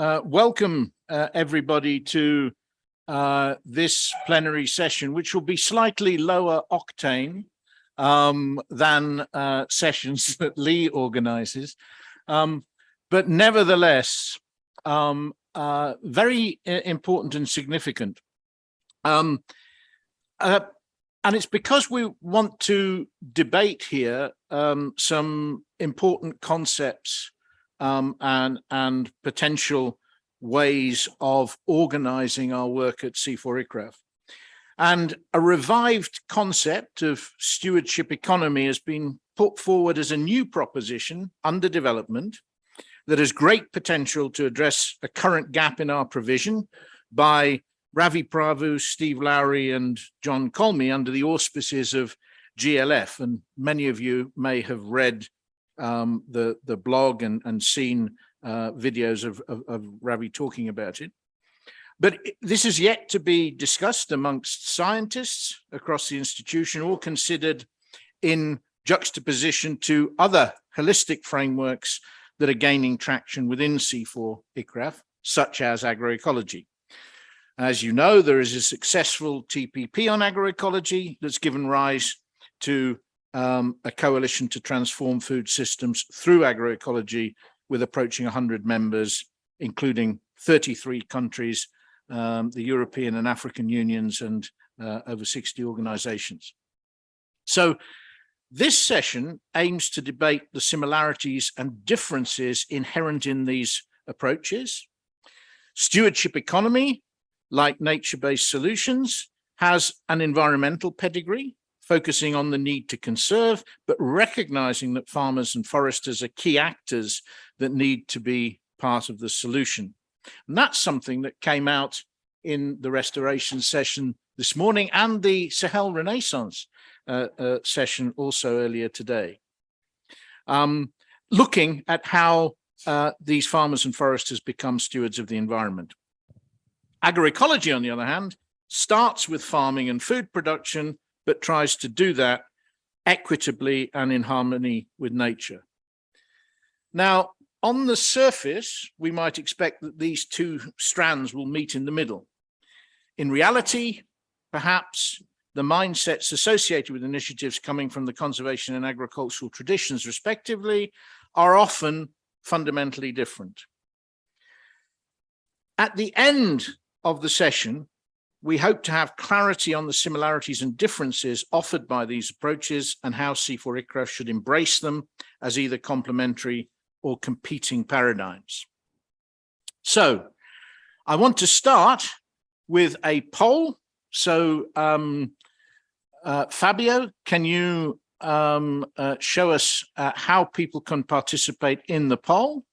Uh, welcome uh, everybody to uh, this plenary session, which will be slightly lower octane um, than uh, sessions that Lee organizes. Um, but nevertheless, um, uh, very important and significant. Um, and it's because we want to debate here um, some important concepts um, and, and potential ways of organizing our work at CIFOR-ICRAF. And a revived concept of stewardship economy has been put forward as a new proposition under development that has great potential to address a current gap in our provision by Ravi Prabhu, Steve Lawry and John Colmey under the auspices of GLF. And many of you may have read um, the, the blog and, and seen uh, videos of, of, of Ravi talking about it. But this is yet to be discussed amongst scientists across the institution, all considered in juxtaposition to other holistic frameworks that are gaining traction within C4 ICRAF, such as agroecology. As you know, there is a successful TPP on agroecology that's given rise to um, a coalition to transform food systems through agroecology with approaching 100 members, including 33 countries, um, the European and African unions, and uh, over 60 organizations. So this session aims to debate the similarities and differences inherent in these approaches. Stewardship economy, like nature-based solutions, has an environmental pedigree focusing on the need to conserve, but recognizing that farmers and foresters are key actors that need to be part of the solution. And that's something that came out in the restoration session this morning and the Sahel Renaissance uh, uh, session also earlier today. Um, looking at how uh, these farmers and foresters become stewards of the environment. Agroecology, on the other hand, starts with farming and food production but tries to do that equitably and in harmony with nature. Now, on the surface, we might expect that these two strands will meet in the middle. In reality, perhaps the mindsets associated with initiatives coming from the conservation and agricultural traditions, respectively, are often fundamentally different. At the end of the session, we hope to have clarity on the similarities and differences offered by these approaches and how CIFOR-ICRAF should embrace them as either complementary or competing paradigms. So I want to start with a poll. So um, uh, Fabio, can you um, uh, show us uh, how people can participate in the poll?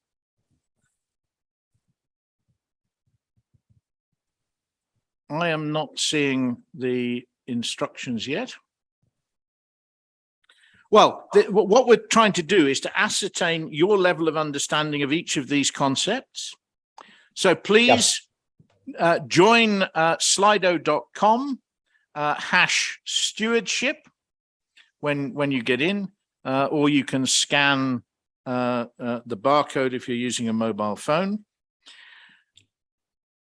I am not seeing the instructions yet. Well, the, what we're trying to do is to ascertain your level of understanding of each of these concepts. So please uh, join uh, slido.com uh, hash stewardship when, when you get in, uh, or you can scan uh, uh, the barcode if you're using a mobile phone.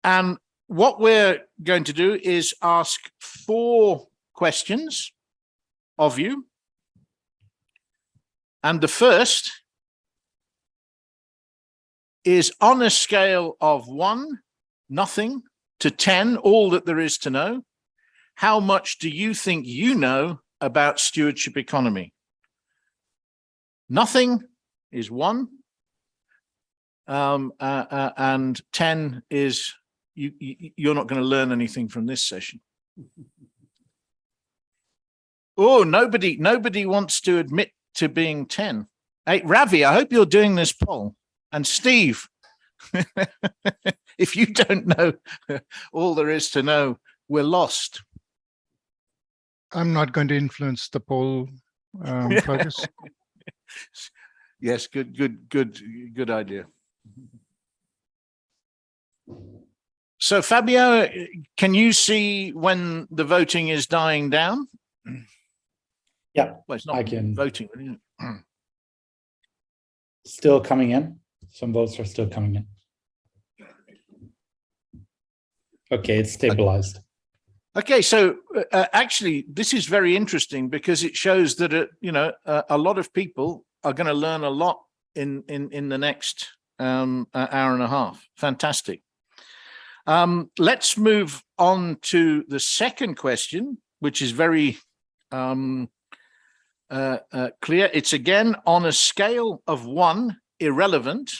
And what we're going to do is ask four questions of you. And the first is on a scale of one, nothing, to 10, all that there is to know, how much do you think you know about stewardship economy? Nothing is one, um, uh, uh, and 10 is you, you you're not going to learn anything from this session. Oh, nobody, nobody wants to admit to being 10. Hey, Ravi, I hope you're doing this poll. And Steve, if you don't know all there is to know, we're lost. I'm not going to influence the poll, um, Fergus. yes, good, good, good, good idea. So Fabio, can you see when the voting is dying down? Yeah, well, it's not I can. voting. Still coming in. Some votes are still coming in. Okay, it's stabilized. Okay, so uh, uh, actually, this is very interesting because it shows that uh, you know uh, a lot of people are going to learn a lot in in in the next um, uh, hour and a half. Fantastic. Um, let's move on to the second question, which is very um, uh, uh, clear. It's again on a scale of one irrelevant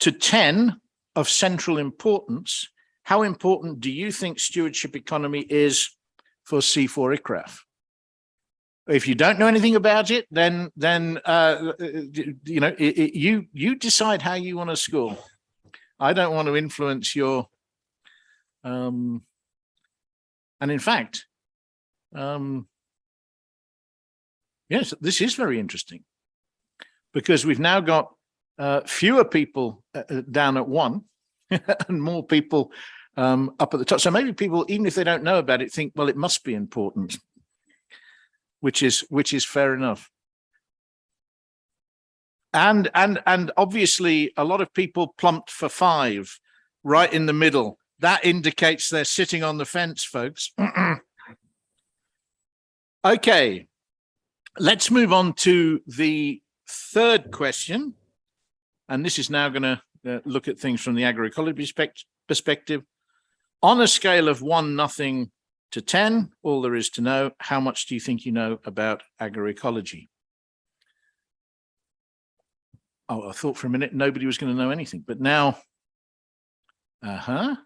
to 10 of central importance. How important do you think stewardship economy is for CIFOR-ICRAF? If you don't know anything about it, then then uh, you know it, it, you you decide how you want to score. I don't want to influence your. Um, and in fact, um, yes, this is very interesting because we've now got uh, fewer people uh, uh down at one and more people um, up at the top. So maybe people, even if they don't know about it, think, well, it must be important, which is which is fair enough. And and and obviously, a lot of people plumped for five, right in the middle. That indicates they're sitting on the fence, folks. okay, let's move on to the third question. And this is now going to uh, look at things from the agroecology perspective. On a scale of one nothing to 10, all there is to know, how much do you think you know about agroecology? Oh, I thought for a minute nobody was going to know anything, but now, uh-huh.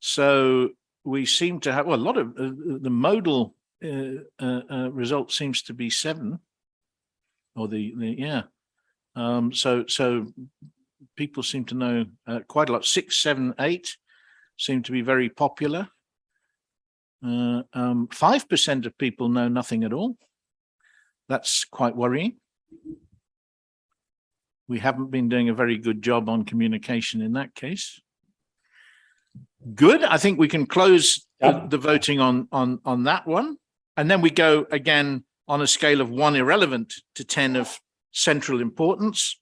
So we seem to have, well, a lot of uh, the modal uh, uh, uh, result seems to be seven, or the, the yeah. Um, so, so people seem to know uh, quite a lot. Six, seven, eight seem to be very popular. Uh, um, 5% of people know nothing at all. That's quite worrying. We haven't been doing a very good job on communication in that case. Good. I think we can close Yep. the, the voting on, on, on that one. And then we go again on a scale of one irrelevant to 10 of central importance.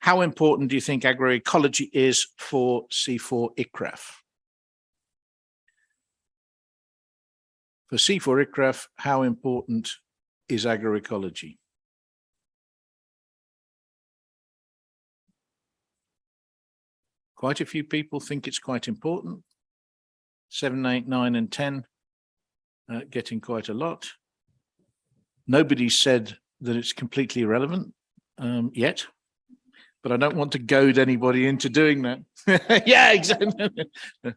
How important do you think agroecology is for CIFOR-ICRAF? For CIFOR-ICRAF, how important is agroecology? Quite a few people think it's quite important. Seven, eight, nine, and 10 uh, getting quite a lot. Nobody said that it's completely irrelevant um, yet, but I don't want to goad anybody into doing that. yeah, exactly.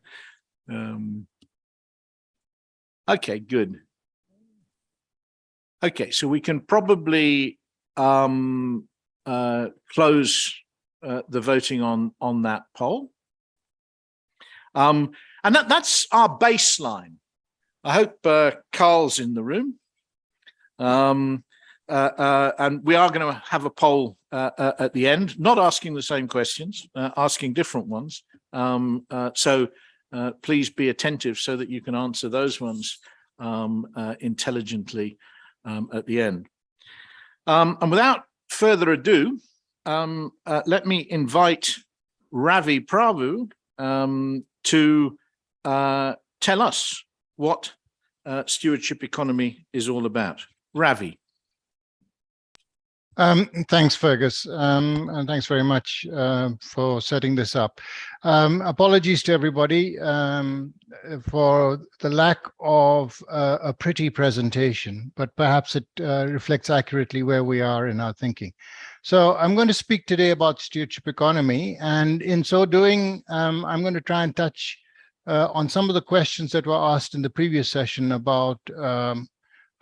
um, okay, good. Okay, so we can probably um, uh, close uh, the voting on on that poll. Um, and that, that's our baseline. I hope uh, Carl's in the room. Um, uh, uh, and we are going to have a poll uh, uh, at the end, not asking the same questions, asking different ones. Um, so please be attentive so that you can answer those ones um, intelligently um, at the end. Um, and without further ado, um, let me invite Ravi Prabhu um, to tell us what stewardship economy is all about. Ravi. Um, thanks, Fergus, um, and thanks very much uh, for setting this up. Um, apologies to everybody um, for the lack of uh, a pretty presentation, but perhaps it uh, reflects accurately where we are in our thinking. So I'm going to speak today about stewardship economy, and in so doing, um, I'm going to try and touch uh, on some of the questions that were asked in the previous session about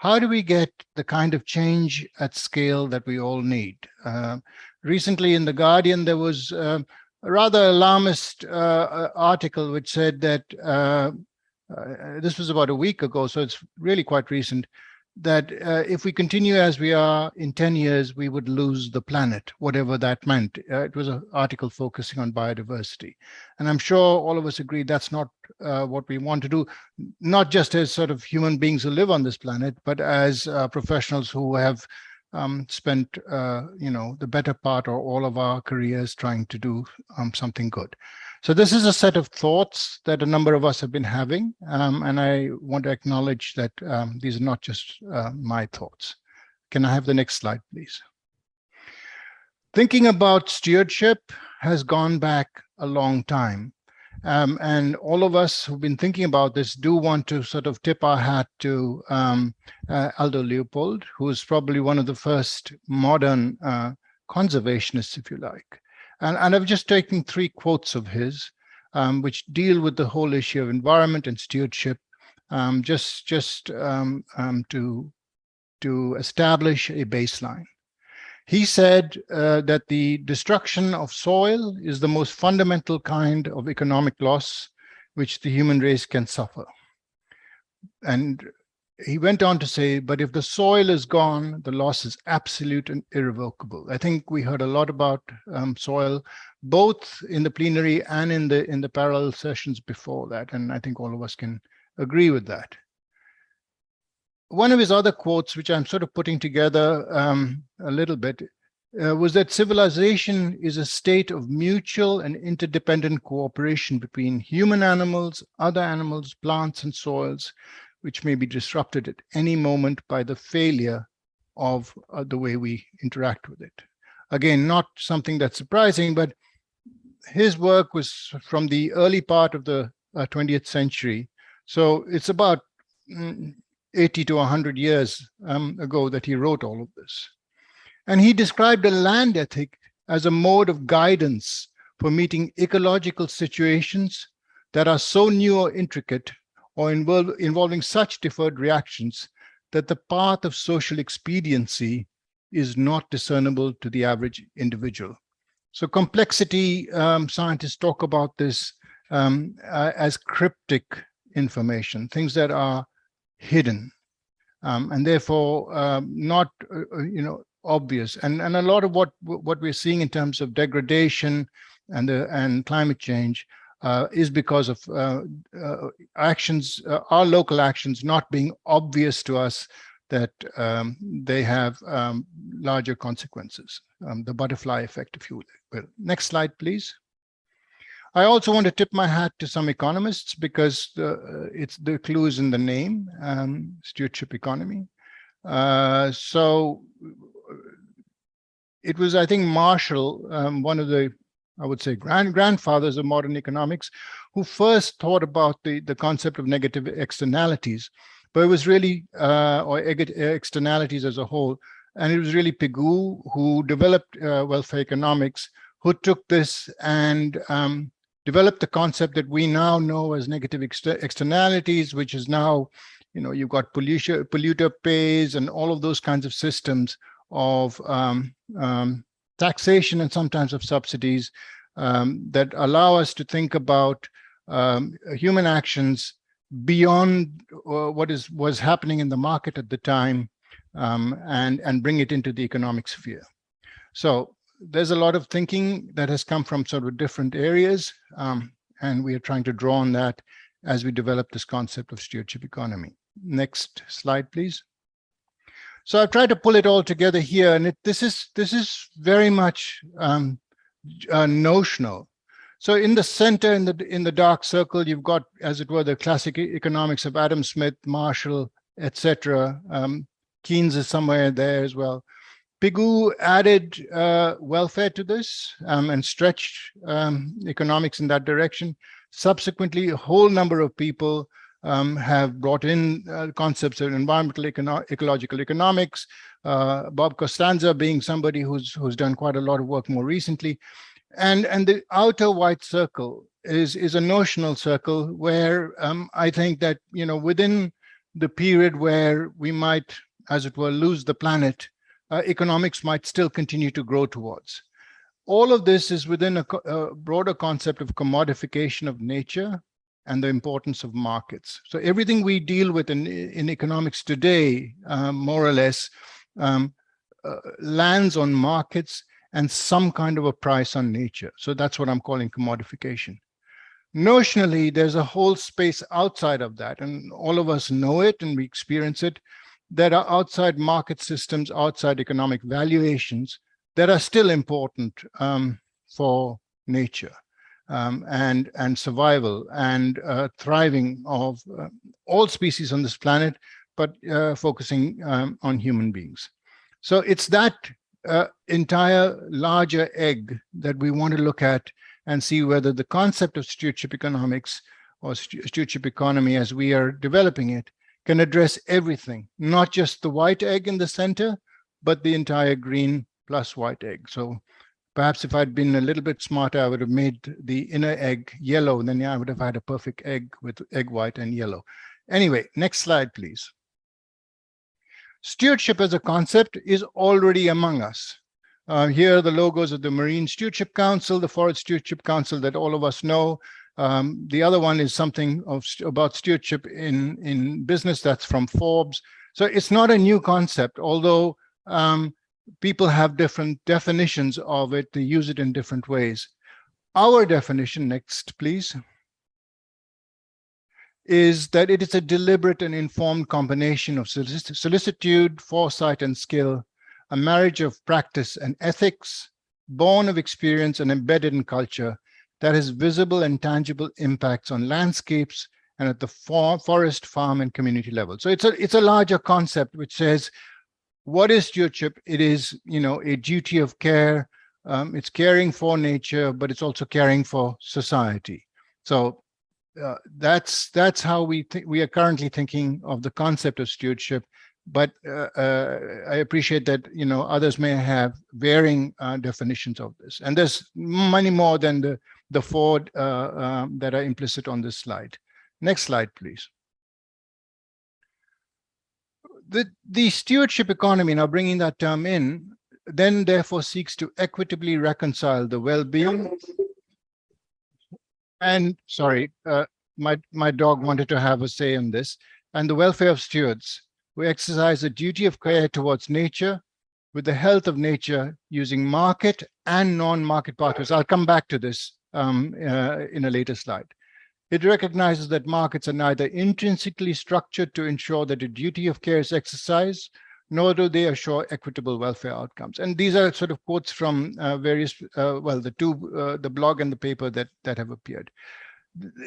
how do we get the kind of change at scale that we all need? Uh, recently in The Guardian, there was uh, a rather alarmist uh, uh article which said that, uh, uh, this was about a week ago, so it's really quite recent, that uh, if we continue as we are in 10 years, we would lose the planet, whatever that meant. Uh, it was an article focusing on biodiversity. And I'm sure all of us agree that's not uh, what we want to do, not just as sort of human beings who live on this planet, but as uh, professionals who have um, spent, uh, you know, the better part or all of our careers trying to do um, something good. So this is a set of thoughts that a number of us have been having, um, and I want to acknowledge that um, these are not just uh, my thoughts. Can I have the next slide, please? Thinking about stewardship has gone back a long time. Um, and all of us who've been thinking about this do want to sort of tip our hat to um, uh, Aldo Leopold, who is probably one of the first modern uh, conservationists, if you like. And, and I've just taken three quotes of his, um, which deal with the whole issue of environment and stewardship, um, just, just um, um, to, to establish a baseline. He said uh, that the destruction of soil is the most fundamental kind of economic loss which the human race can suffer. And he went on to say, but if the soil is gone, the loss is absolute and irrevocable. I think we heard a lot about um, soil, both in the plenary and in the in the parallel sessions before that. And I think all of us can agree with that. One of his other quotes, which I'm sort of putting together um, a little bit, uh, was that civilization is a state of mutual and interdependent cooperation between human animals, other animals, plants, and soils, which may be disrupted at any moment by the failure of uh, the way we interact with it. Again, not something that's surprising, but his work was from the early part of the uh, 20th century. So it's about mm, 80 to 100 years um, ago that he wrote all of this. And he described a land ethic as a mode of guidance for meeting ecological situations that are so new or intricate or involve, involving such deferred reactions that the path of social expediency is not discernible to the average individual. So complexity, um, scientists talk about this um, uh, as cryptic information, things that are hidden um, and therefore um, not, uh, uh, you know, obvious. And, and a lot of what, what we're seeing in terms of degradation and, the, and climate change uh, is because of uh, uh, actions, uh, our local actions not being obvious to us that um, they have um, larger consequences, um, the butterfly effect, if you will. Next slide, please. I also want to tip my hat to some economists because the, uh, it's the clues in the name, um, stewardship economy. Uh, so it was, I think, Marshall, um, one of the I would say grand grandfathers of modern economics, who first thought about the, the concept of negative externalities, but it was really, uh, or externalities as a whole. And it was really Pigou who developed uh, welfare economics, who took this and um, developed the concept that we now know as negative exter externalities, which is now, you know, you've got polluter, polluter pays and all of those kinds of systems of um, um, taxation and sometimes of subsidies um, that allow us to think about um, human actions beyond uh, what is was happening in the market at the time um, and and bring it into the economic sphere. So there's a lot of thinking that has come from sort of different areas um, and we are trying to draw on that as we develop this concept of stewardship economy. Next slide, please. So I've tried to pull it all together here, and it, this is this is very much um, uh, notional. So in the center, in the in the dark circle, you've got, as it were, the classic economics of Adam Smith, Marshall, etc. Um, Keynes is somewhere there as well. Pigou added uh, welfare to this um, and stretched um, economics in that direction. Subsequently, a whole number of people um, have brought in uh, concepts of environmental econo ecological economics. Uh, Bob Costanza being somebody who's who's done quite a lot of work more recently, and and the outer white circle is is a notional circle where um, I think that you know within the period where we might, as it were, lose the planet, uh, economics might still continue to grow towards. All of this is within a, a broader concept of commodification of nature, and the importance of markets. So everything we deal with in, in economics today, um, more or less, um, uh, lands on markets and some kind of a price on nature. So that's what I'm calling commodification. Notionally, there's a whole space outside of that, and all of us know it and we experience it, that are outside market systems, outside economic valuations that are still important um, for nature. Um, and, and survival and uh, thriving of uh, all species on this planet, but uh, focusing um, on human beings. So it's that uh, entire larger egg that we want to look at and see whether the concept of stewardship economics or stewardship economy as we are developing it can address everything, not just the white egg in the center, but the entire green plus white egg. So perhaps if I'd been a little bit smarter, I would have made the inner egg yellow, then yeah, I would have had a perfect egg with egg white and yellow. Anyway, next slide, please. Stewardship as a concept is already among us. Uh, here are the logos of the Marine Stewardship Council, the Forest Stewardship Council that all of us know. Um, the other one is something of, about stewardship in, in business that's from Forbes. So it's not a new concept, although um, people have different definitions of it, they use it in different ways. Our definition, next please, is that it is a deliberate and informed combination of solicitude, foresight, and skill, a marriage of practice and ethics, born of experience and embedded in culture, that has visible and tangible impacts on landscapes and at the for forest, farm, and community level. So it's a it's a larger concept which says, what is stewardship? It is, you know, a duty of care. Um, it's caring for nature, but it's also caring for society. So uh, that's that's how we think we are currently thinking of the concept of stewardship but uh, uh, I appreciate that you know others may have varying uh, definitions of this and there's many more than the the four uh, um, that are implicit on this slide next slide please the the stewardship economy now bringing that term in then therefore seeks to equitably reconcile the well-being and sorry, uh, my, my dog wanted to have a say in this, and the welfare of stewards who exercise a duty of care towards nature with the health of nature using market and non-market partners. I'll come back to this um, uh, in a later slide. It recognizes that markets are neither intrinsically structured to ensure that a duty of care is exercised, nor do they assure equitable welfare outcomes. And these are sort of quotes from uh, various, uh, well, the two, uh, the blog and the paper that, that have appeared.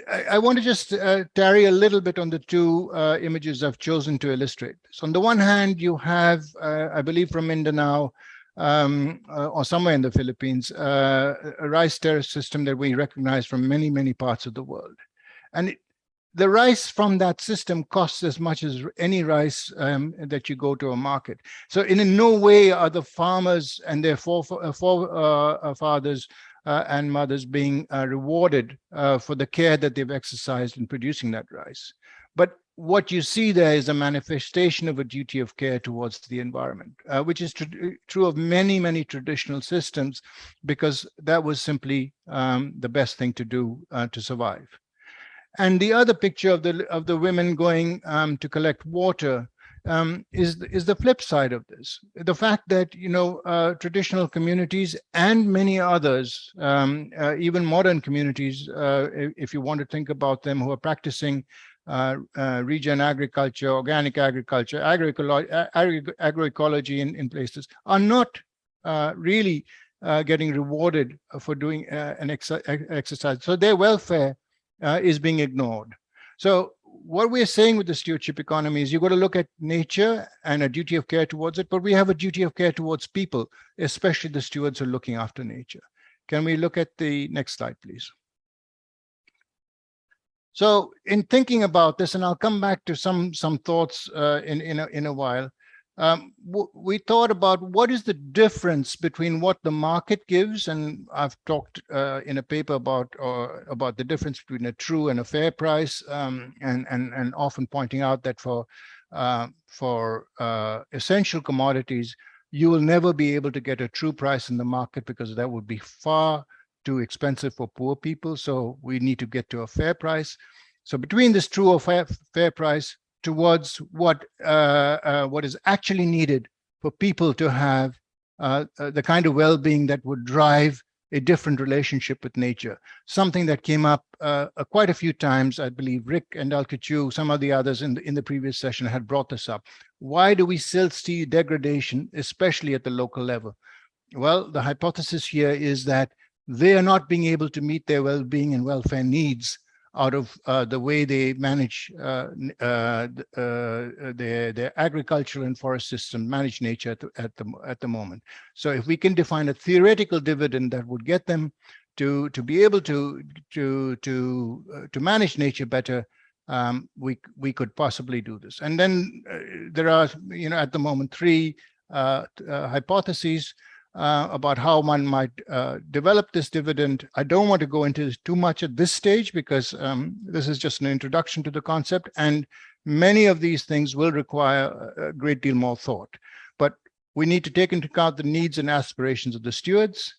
I, I want to just uh, tarry a little bit on the two uh, images I've chosen to illustrate So On the one hand, you have, uh, I believe from Mindanao, um, or somewhere in the Philippines, a rice terrace system that we recognize from many, many parts of the world. And it, the rice from that system costs as much as any rice um, that you go to a market. So in no way are the farmers and their forefathers uh, uh, and mothers being uh, rewarded uh, for the care that they've exercised in producing that rice. But what you see there is a manifestation of a duty of care towards the environment, uh, which is tr true of many, many traditional systems, because that was simply um, the best thing to do uh, to survive. And the other picture of the of the women going um, to collect water um, is is the flip side of this. The fact that you know uh, traditional communities and many others, um, uh, even modern communities, uh, if you want to think about them, who are practicing uh, uh, regen agriculture, organic agriculture, agroecology in, in places, are not uh, really getting rewarded for doing an ex exercise. So their welfare uh, is being ignored. So what we're saying with the stewardship economy is you've got to look at nature and a duty of care towards it, but we have a duty of care towards people, especially the stewards who are looking after nature. Can we look at the next slide, please? So in thinking about this, and I'll come back to some some thoughts uh, in in a, in a while um, we thought about what is the difference between what the market gives, and I've talked uh, in a paper about uh, about the difference between a true and a fair price, um, and and and often pointing out that for uh, for uh, essential commodities, you will never be able to get a true price in the market because that would be far too expensive for poor people. So we need to get to a fair price. So between this true or fair, fair price, towards what uh, uh, what is actually needed for people to have uh, the kind of well-being that would drive a different relationship with nature. Something that came up uh, quite a few times, I believe Rick and Alkichu, some of the others in the, in the previous session had brought this up. Why do we still see degradation, especially at the local level? Well, the hypothesis here is that they are not being able to meet their well-being and welfare needs out of uh, the way they manage uh, uh, uh, their their agricultural and forest system, manage nature at the, at the at the moment. So if we can define a theoretical dividend that would get them to to be able to to to uh, to manage nature better, um, we we could possibly do this. And then uh, there are you know at the moment three hypotheses uh, about how one might uh, develop this dividend. I don't want to go into too much at this stage because um, this is just an introduction to the concept and many of these things will require a a great deal more thought. But we need to take into account the needs and aspirations of the stewards,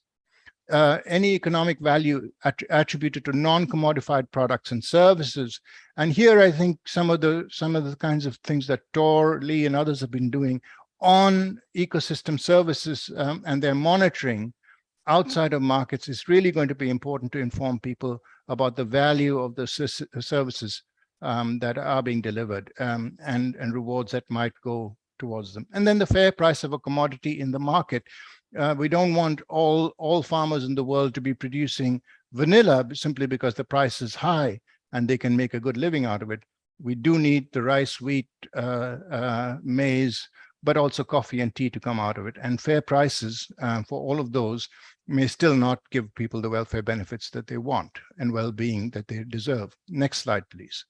uh, any economic value att- attributed to non-commodified products and services. And here I think some of the some of the kinds of things that Tor, Lee, and others have been doing on ecosystem services um, and their monitoring outside of markets is really going to be important to inform people about the value of the services um, that are being delivered um, and, and rewards that might go towards them. And then the fair price of a commodity in the market. Uh, we don't want all, all farmers in the world to be producing vanilla simply because the price is high and they can make a good living out of it. We do need the rice, wheat, uh, uh, maize, but also coffee and tea to come out of it. And fair prices uh, for all of those may still not give people the welfare benefits that they want and well-being that they deserve. Next slide, please.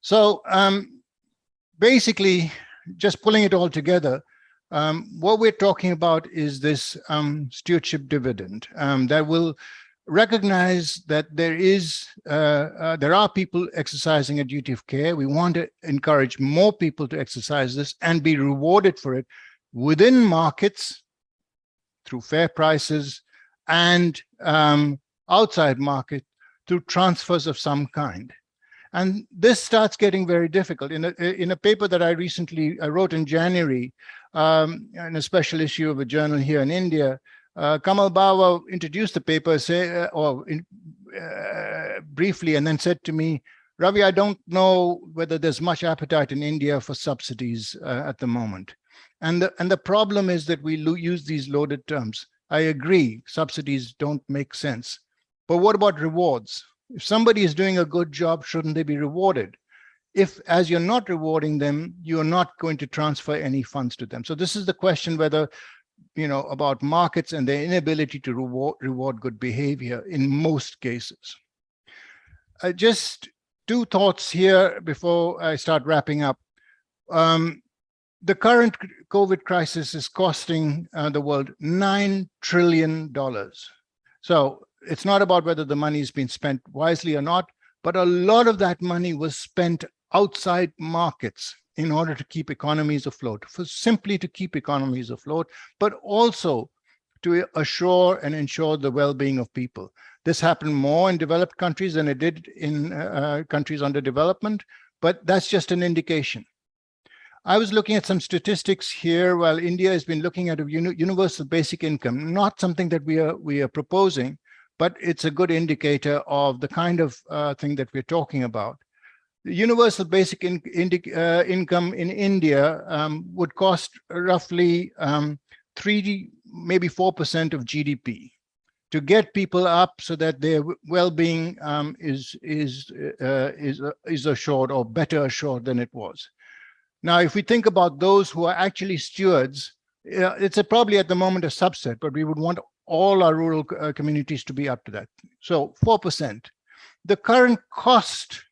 So um, basically, just pulling it all together, um, what we're talking about is this um, stewardship dividend um, that will recognize that there is uh, uh, there are people exercising a duty of care. We want to encourage more people to exercise this and be rewarded for it within markets through fair prices and um, outside market through transfers of some kind. And this starts getting very difficult. In a, in a paper that I recently I wrote in January, um, in a special issue of a journal here in India, uh, Kamal Bawa introduced the paper, say, uh, or in, uh, briefly, and then said to me, Ravi, I don't know whether there's much appetite in India for subsidies uh, at the moment. And the, and the problem is that we use these loaded terms. I agree, subsidies don't make sense. But what about rewards? If somebody is doing a good job, shouldn't they be rewarded? If, as you're not rewarding them, you're not going to transfer any funds to them. So this is the question whether, you know, about markets and their inability to reward, reward good behavior in most cases. Uh, just two thoughts here before I start wrapping up. Um, the current COVID crisis is costing uh, the world $9 trillion. So it's not about whether the money has been spent wisely or not, but a lot of that money was spent outside markets in order to keep economies afloat, for simply to keep economies afloat, but also to assure and ensure the well-being of people. This happened more in developed countries than it did in uh, countries under development, but that's just an indication. I was looking at some statistics here while India has been looking at a uni- universal basic income, not something that we are we are proposing, but it's a good indicator of the kind of uh, thing that we're talking about. Universal basic in, indi- uh, income in India um, would cost roughly um, three, maybe four percent of GDP to get people up so that their well-being um, is is uh, is uh, is assured or better assured than it was. Now, if we think about those who are actually stewards, it's a, probably at the moment a subset, but we would want all our rural uh, communities to be up to that. So 4%. The current cost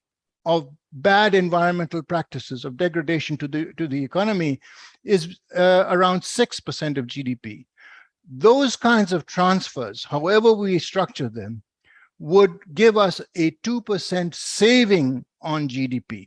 of bad environmental practices of degradation to the to the economy is uh, around 6% of GDP. Those kinds of transfers, however we structure them, would give us a 2% saving on GDP.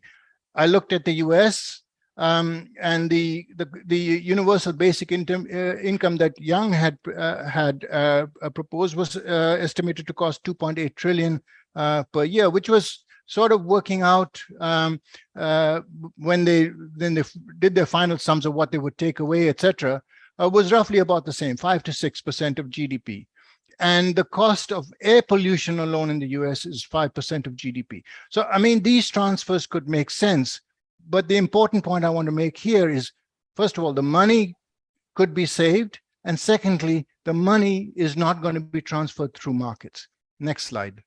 I looked at the US um, and the, the the universal basic income uh, income that Yang had uh, had uh, proposed was uh, estimated to cost 2.8 trillion uh, per year, which was sort of working out um, uh, when they then they did their final sums of what they would take away, etc. Uh, was roughly about the same, five to six percent of GDP. And the cost of air pollution alone in the US is 5% of GDP. So, I mean, these transfers could make sense but the important point I want to make here is, first of all, the money could be saved. And secondly, the money is not going to be transferred through markets. Next slide.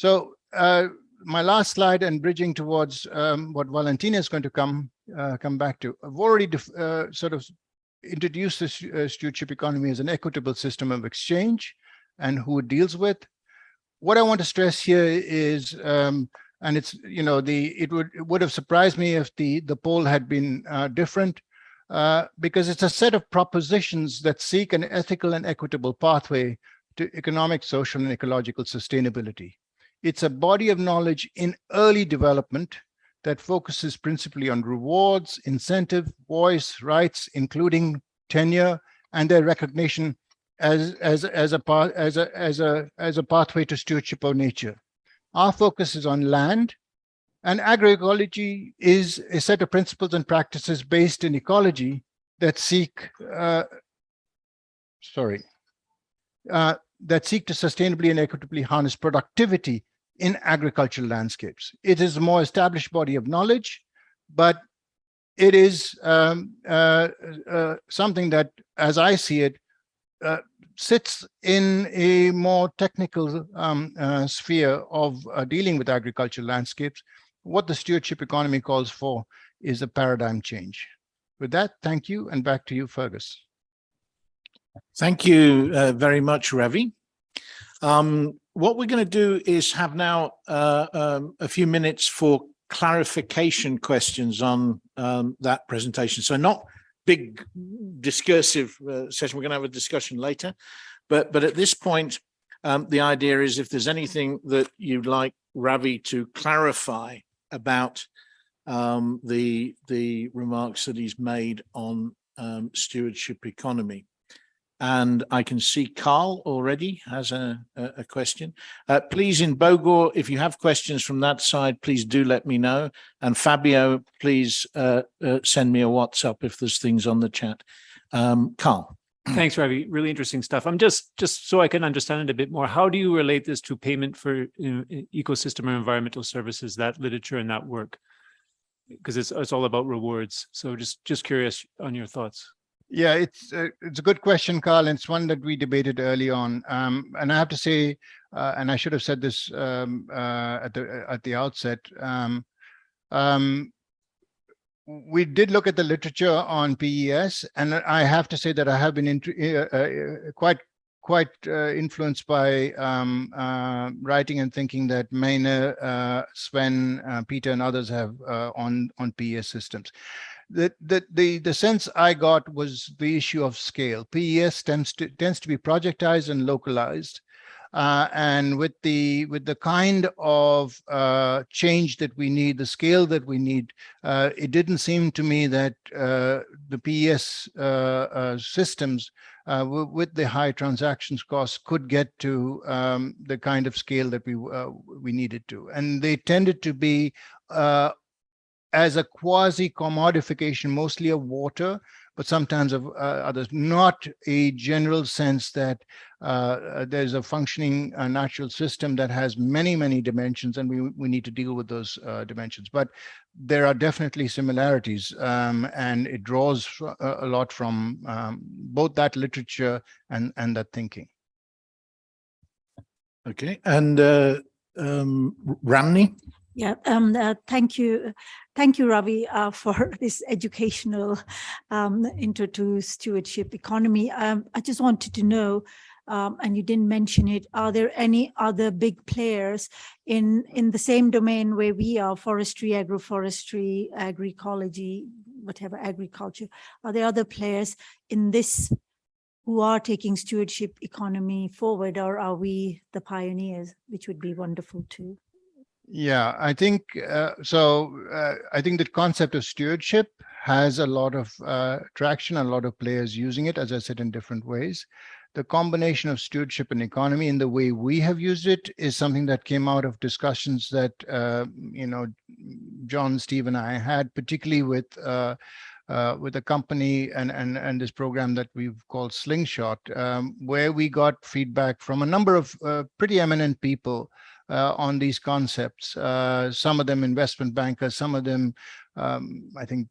So uh, my last slide and bridging towards um, what Valentina is going to come uh, come back to. I've already uh, sort of introduced this uh, stewardship economy as an equitable system of exchange and who it deals with. What I want to stress here is, um, and it's you know the it would it would have surprised me if the the poll had been uh, different. Uh, because it's a set of propositions that seek an ethical and equitable pathway to economic, social, and ecological sustainability. It's a body of knowledge in early development that focuses principally on rewards, incentive, voice, rights, including tenure and their recognition as as as a as a as a as a pathway to stewardship of nature. Our focus is on land, and agroecology is a set of principles and practices based in ecology that seek, uh, sorry, uh, that seek to sustainably and equitably harness productivity in agricultural landscapes. It is a more established body of knowledge, but it is um, uh, uh, something that, as I see it, uh, sits in a more technical um, uh, sphere of uh, dealing with agricultural landscapes. What the stewardship economy calls for is a paradigm change. With that, thank you, and back to you, Fergus. Thank you uh, very much, Ravi. Um, what we're going to do is have now uh, um, a few minutes for clarification questions on um, that presentation. So not big discursive uh, session. We're going to have a discussion later. But, but at this point, um, the idea is if there's anything that you'd like Ravi to clarify about um, the, the remarks that he's made on um, stewardship economy. And I can see Carl already has a, a, question. Uh, please, in Bogor, if you have questions from that side, please do let me know. And Fabio, please uh, uh, send me a WhatsApp if there's things on the chat. Um, Carl. Thanks, Ravi. Really interesting stuff. I'm just just so I can understand it a bit more. How do you relate this to payment for you know, ecosystem or environmental services? That literature and that work, because it's it's all about rewards. So just just curious on your thoughts. Yeah, it's a, it's a good question, Carl. And it's one that we debated early on. Um, and I have to say, uh, and I should have said this um, uh, at the at the outset. Um, um, we did look at the literature on PES, and I have to say that I have been uh, uh, quite quite uh, influenced by um, uh, writing and thinking that Maynard, uh, Sven, uh, Peter, and others have on on PES systems the, the, the, the sense I got was the issue of scale. PES tends to, tends to be projectized and localized. Uh, and with the with the kind of uh, change that we need, the scale that we need, uh, it didn't seem to me that uh, the PES uh, uh, systems with the high transactions costs could get to um, the kind of scale that we we needed to. And they tended to be as a quasi commodification, mostly of water, but sometimes of uh, others, not a general sense that uh, there's a functioning uh, natural system that has many, many dimensions and we, we need to deal with those uh, dimensions. But there are definitely similarities um, and it draws a lot from um, both that literature and, and that thinking. Okay, and uh, um, Ramni? Yeah, um, uh, thank you. Thank you, Ravi, uh, for this educational um, intro to stewardship economy. Um, I just wanted to know, um, and you didn't mention it, are there any other big players in, in the same domain where we are, forestry, agroforestry, agroecology, whatever, agriculture? Are there other players in this who are taking stewardship economy forward, or are we the pioneers, which would be wonderful too? Yeah, I think uh, so. Uh, I think the concept of stewardship has a lot of uh, traction, a lot of players using it, as I said, in different ways. The combination of stewardship and economy in the way we have used it is something that came out of discussions that, uh, you know, John, Steve, and I had, particularly with uh, uh, with a company and, and, and this program that we've called Slingshot, um, where we got feedback from a number of uh, pretty eminent people uh, on these concepts. Uh, some of them investment bankers, some of them, um, I think,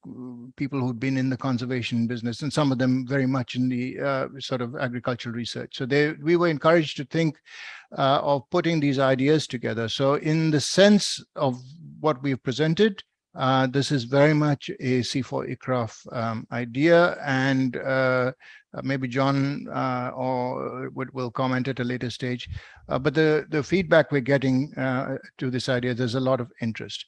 people who've been in the conservation business, and some of them very much in the uh, sort of agricultural research. So they, we were encouraged to think uh, of putting these ideas together. So in the sense of what we've presented, uh, this is very much a CIFOR-ICRAF um, idea, and uh, uh, maybe John uh, or would, will comment at a later stage. But the, the feedback we're getting to this idea, there's a lot of interest.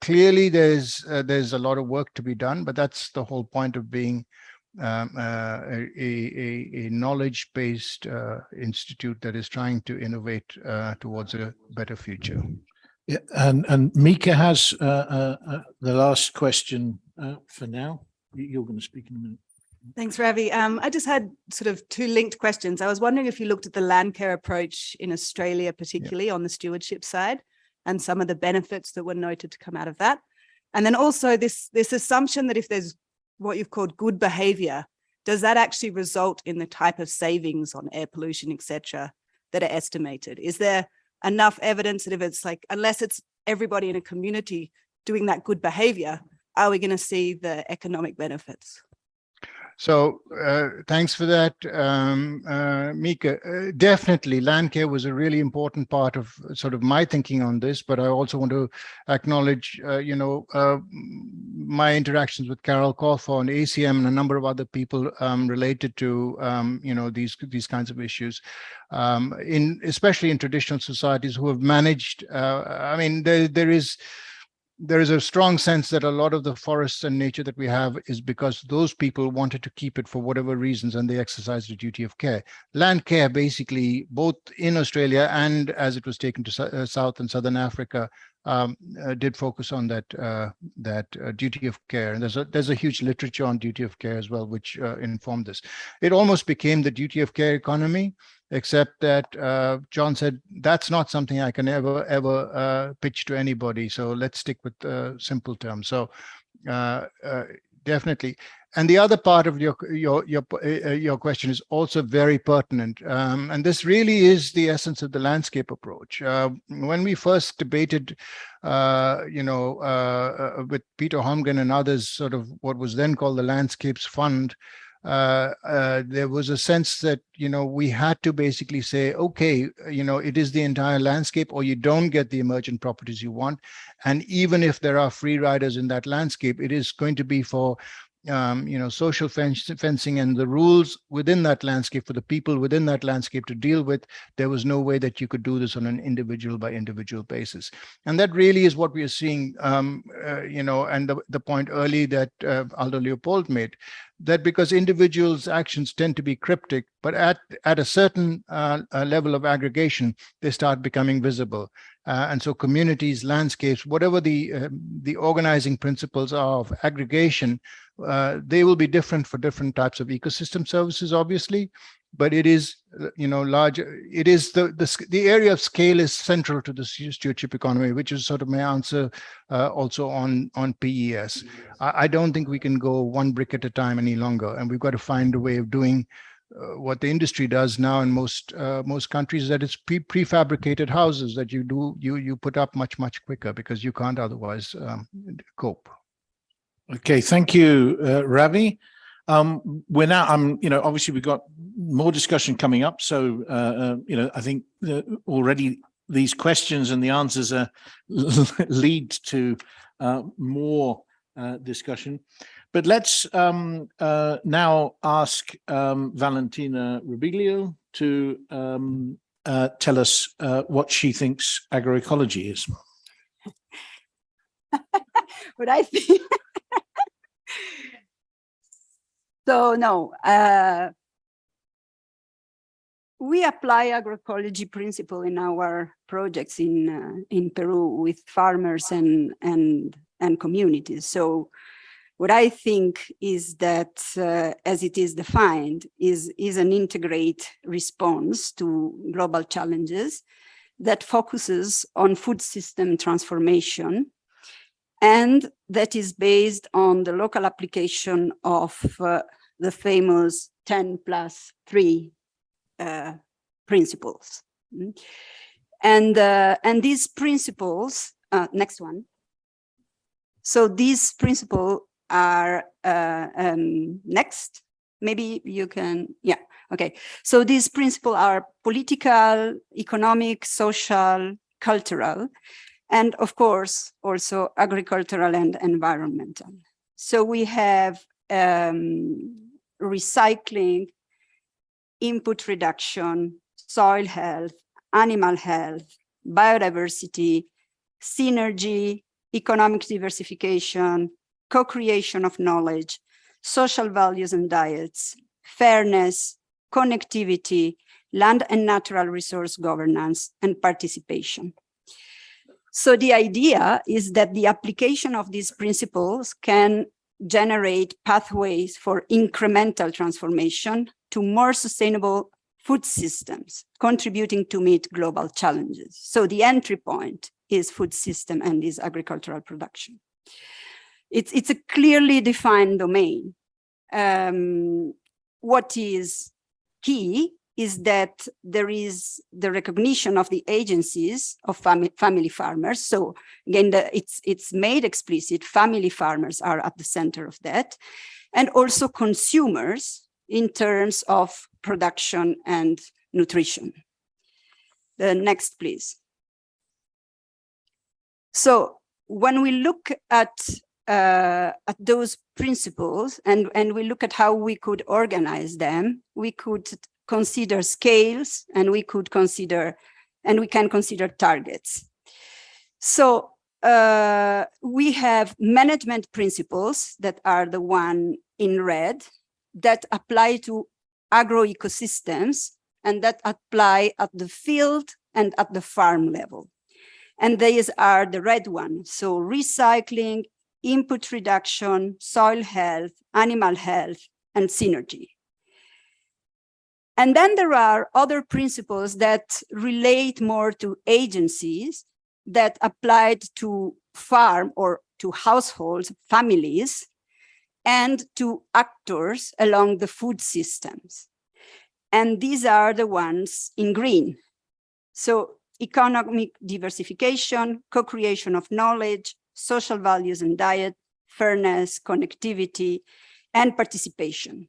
Clearly, there's there's a lot of work to be done, but that's the whole point of being um, a, a, a knowledge-based institute that is trying to innovate towards a better future. Yeah, and, and Mika has uh, uh, uh, the last question uh, for now. You- You're going to speak in a minute. Thanks, Ravi. Um, I just had sort of two linked questions. I was wondering if you looked at the land care approach in Australia, particularly on the stewardship side, and some of the benefits that were noted to come out of that. And then also this, this assumption that if there's what you've called good behavior, does that actually result in the type of savings on air pollution, et cetera, that are estimated? Is there enough evidence that if it's like, unless it's everybody in a community doing that good behavior, are we going to see the economic benefits? So uh, thanks for that, um, uh, Mika. Uh, definitely, land care was a really important part of sort of my thinking on this, but I also want to acknowledge, uh, you know, uh, my interactions with Carol Colfer on ACM and a number of other people um, related to, um, you know, these these kinds of issues, um, in especially in traditional societies who have managed. Uh, I mean, there there is there is a strong sense that a lot of the forests and nature that we have is because those people wanted to keep it for whatever reasons and they exercised the duty of care. Land care basically, both in Australia and as it was taken to uh, South and Southern Africa, um, uh, did focus on that uh, that uh, duty of care. And there's a there's a huge literature on duty of care as well, which uh, informed this. It almost became the duty of care economy, except that uh, John said that's not something I can ever ever uh, pitch to anybody. So let's stick with simple terms. So definitely. And the other part of your your your uh, your question is also very pertinent, um, and this really is the essence of the landscape approach. Uh, when we first debated, uh, you know, uh, uh, with Peter Holmgren and others, sort of what was then called the Landscapes Fund, uh, uh, there was a sense that, you know, we had to basically say, okay, you know, it is the entire landscape or you don't get the emergent properties you want. And even if there are free riders in that landscape, it is going to be for um, you know, social fencing and the rules within that landscape for the people within that landscape to deal with, there was no way that you could do this on an individual by individual basis. And that really is what we are seeing, um, uh, you know, and the, the point early that uh, Aldo Leopold made, that because individuals' actions tend to be cryptic, but at, at a certain uh, uh, level of aggregation, they start becoming visible. Uh, and so communities, landscapes, whatever the, uh, the organizing principles are of aggregation, uh, they will be different for different types of ecosystem services, obviously, but it is, uh, you know, large, it is the, the, the area of scale is central to the stewardship economy, which is sort of my answer uh, also on, on PES. I, I don't think we can go one brick at a time any longer, and we've got to find a way of doing uh, what the industry does now in most uh, most countries is that it's pre prefabricated houses that you do you you put up much much quicker because you can't otherwise um, cope. Okay, thank you, uh, Ravi. Um, we're now, um, you know, obviously we've got more discussion coming up. So, uh, uh, you know, I think already these questions and the answers lead to uh, more discussion. But let's um, uh, now ask um, Valentina Robiglio to um, uh, tell us uh, what she thinks agroecology is. what I think. so no, uh, we apply agroecology principle in our projects in uh, in Peru with farmers and and and communities. So what I think is that uh, as it is defined is is an integrate response to global challenges that focuses on food system transformation and that is based on the local application of uh, the famous 10 plus 3 uh, principles. Mm. And, uh, and these principles, uh, next one. So these principles are, uh, um, next, maybe you can, yeah, okay. So these principles are political, economic, social, cultural, and of course, also agricultural and environmental. So we have um, recycling, input reduction, soil health, animal health, biodiversity, synergy, economic diversification, co-creation of knowledge, social values and diets, fairness, connectivity, land and natural resource governance, and participation. So the idea is that the application of these principles can generate pathways for incremental transformation to more sustainable food systems, contributing to meet global challenges. So the entry point is food system and is agricultural production. It's, it's a clearly defined domain. Um, what is key is that there is the recognition of the agencies of family, family farmers. So again, the, it's, it's made explicit, family farmers are at the center of that. And also consumers in terms of production and nutrition. The next, please. So when we look at uh, at those principles and, and we look at how we could organize them, we could consider scales and we could consider, and we can consider targets. So uh, we have management principles that are the one in red that apply to agroecosystems and that apply at the field and at the farm level. And these are the red one. So recycling, input reduction, soil health, animal health, and synergy. And then there are other principles that relate more to agencies that applied to farm or to households, families, and to actors along the food systems. And these are the ones in green. So economic diversification, co-creation of knowledge, social values and diet, fairness, connectivity, and participation.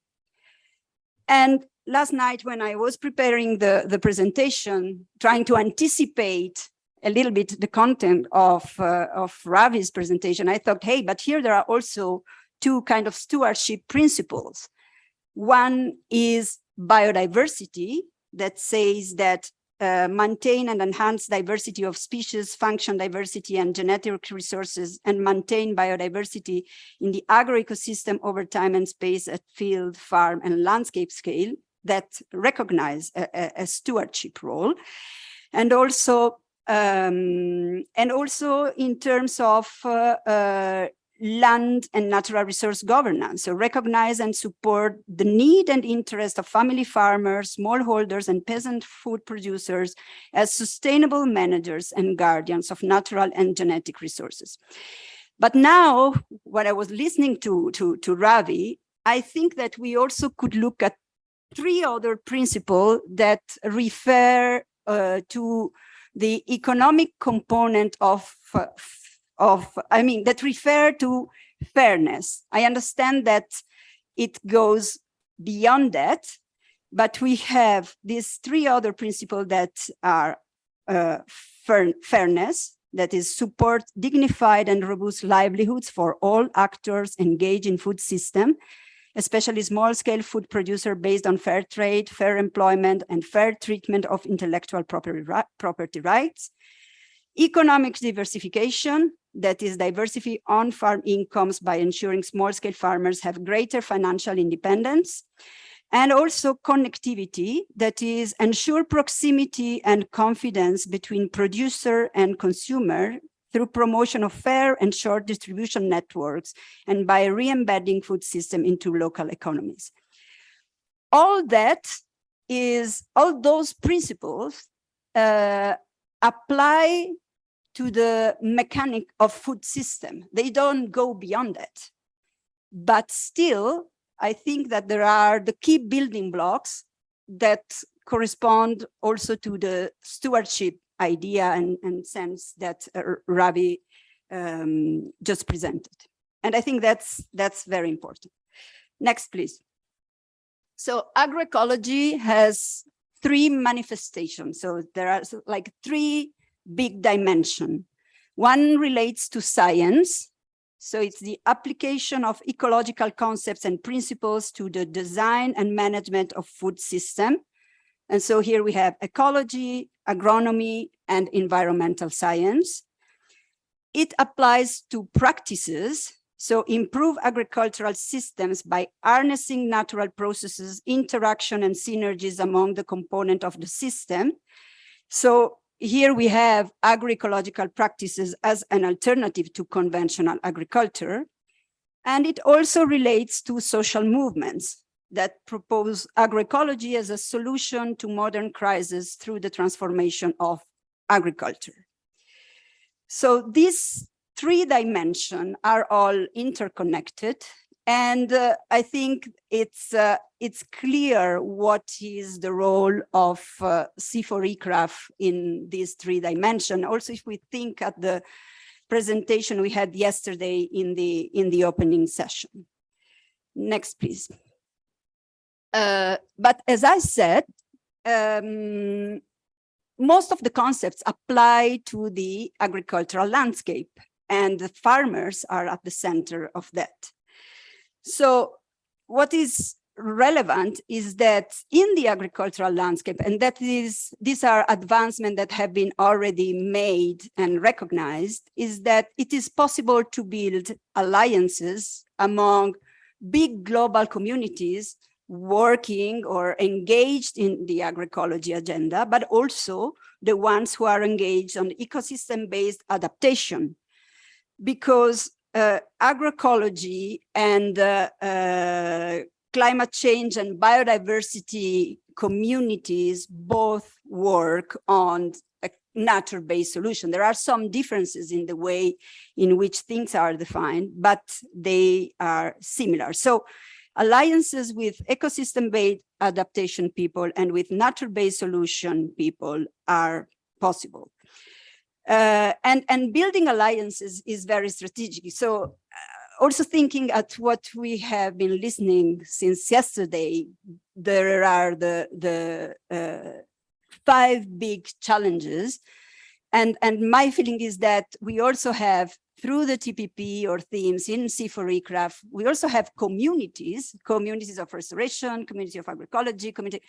And last night when I was preparing the, the presentation, trying to anticipate a little bit the content of, uh, of Ravi's presentation, I thought, hey, but here there are also two kind of stewardship principles. One is biodiversity that says that uh, maintain and enhance diversity of species, function diversity and genetic resources, and maintain biodiversity in the agroecosystem over time and space at field, farm, and landscape scale that recognize a, a, a stewardship role. And also, um, and also in terms of uh, uh, land and natural resource governance. So recognize and support the need and interest of family farmers, smallholders, and peasant food producers as sustainable managers and guardians of natural and genetic resources. But now, when I was listening to, to, to Ravi, I think that we also could look at three other principles that refer uh, to the economic component of uh, of, I mean, that refer to fairness. I understand that it goes beyond that, but we have these three other principles that are uh, fairness, that is support dignified and robust livelihoods for all actors engaged in food system, especially small scale food producer based on fair trade, fair employment, and fair treatment of intellectual property rights. Economic diversification, that is diversity on farm incomes by ensuring small scale farmers have greater financial independence and also connectivity that is ensure proximity and confidence between producer and consumer through promotion of fair and short distribution networks and by re-embedding food system into local economies. All that is, all those principles uh, apply to the mechanic of food system. They don't go beyond that. But still, I think that there are the key building blocks that correspond also to the stewardship idea and, and sense that uh, Ravi um, just presented. And I think that's, that's very important. Next, please. So agroecology has three manifestations. So there are like three big dimension. One relates to science. So it's the application of ecological concepts and principles to the design and management of food system. And so here we have ecology, agronomy, and environmental science. It applies to practices so improve agricultural systems by harnessing natural processes, interaction and synergies among the component of the system. So here we have agroecological practices as an alternative to conventional agriculture. And it also relates to social movements that propose agroecology as a solution to modern crises through the transformation of agriculture. So these three dimensions are all interconnected. And uh, I think it's uh, it's clear what is the role of uh, CIFOR-ICRAF in these three dimension. Also, if we think at the presentation we had yesterday in the in the opening session. Next, please. Uh, but as I said, um, most of the concepts apply to the agricultural landscape and the farmers are at the center of that. So what is relevant is that in the agricultural landscape, and that is, these are advancements that have been already made and recognized, is that it is possible to build alliances among big global communities working or engaged in the agroecology agenda, but also the ones who are engaged on ecosystem-based adaptation. Because agroecology and uh, uh, climate change and biodiversity communities both work on a nature-based solution. There are some differences in the way in which things are defined, but they are similar. So alliances with ecosystem-based adaptation people and with nature-based solution people are possible. Uh, and, and building alliances is very strategic. So uh, also thinking at what we have been listening since yesterday, there are the, the uh, five big challenges. And, and my feeling is that we also have through the TPP or themes in CIFOR-ICRAF, we also have communities, communities of restoration, community of agroecology, community,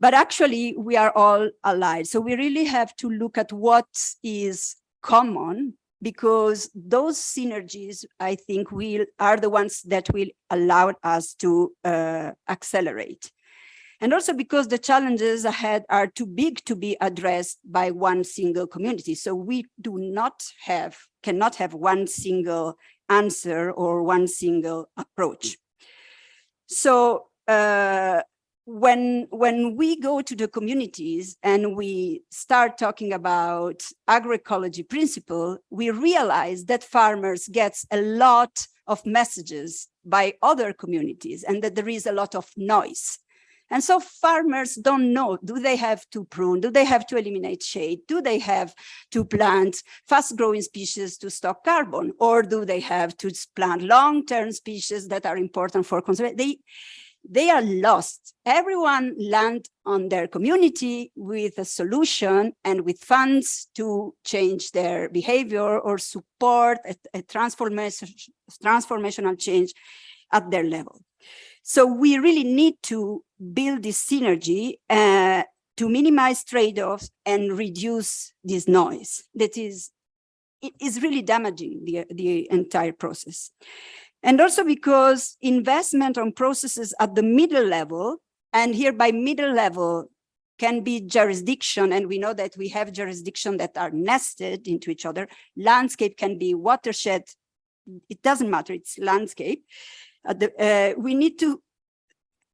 but actually we are all allied. So we really have to look at what is common because those synergies, I think, will are the ones that will allow us to uh, accelerate. And also because the challenges ahead are too big to be addressed by one single community. So we do not have, cannot have one single answer or one single approach. So uh, when when we go to the communities and we start talking about agroecology principle, we realize that farmers gets a lot of messages by other communities and that there is a lot of noise. And so farmers don't know, do they have to prune? Do they have to eliminate shade? Do they have to plant fast growing species to stock carbon? Or do they have to plant long-term species that are important for conservation? They, they are lost. Everyone land on their community with a solution and with funds to change their behavior or support a, a transformation, transformational change at their level. So we really need to build this synergy uh, to minimize trade-offs and reduce this noise that is it is really damaging the, the entire process. And also because investment on processes at the middle level, and here by middle level can be jurisdiction, and we know that we have jurisdiction that are nested into each other. Landscape can be watershed. It doesn't matter, it's landscape. The, uh, we need to,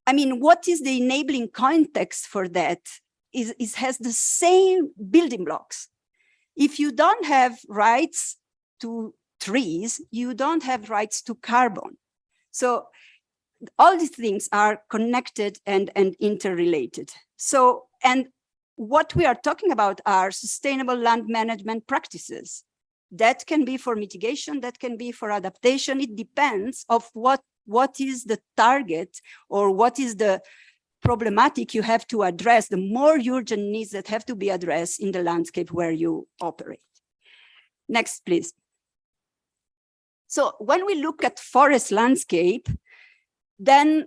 I mean, what is the enabling context for that is, is has the same building blocks. If you don't have rights to trees, you don't have rights to carbon. So all these things are connected and, and interrelated. So, and what we are talking about are sustainable land management practices. That can be for mitigation, that can be for adaptation. It depends of what, what is the target or what is the problematic you have to address, the more urgent needs that have to be addressed in the landscape where you operate. Next, please. So when we look at forest landscape, then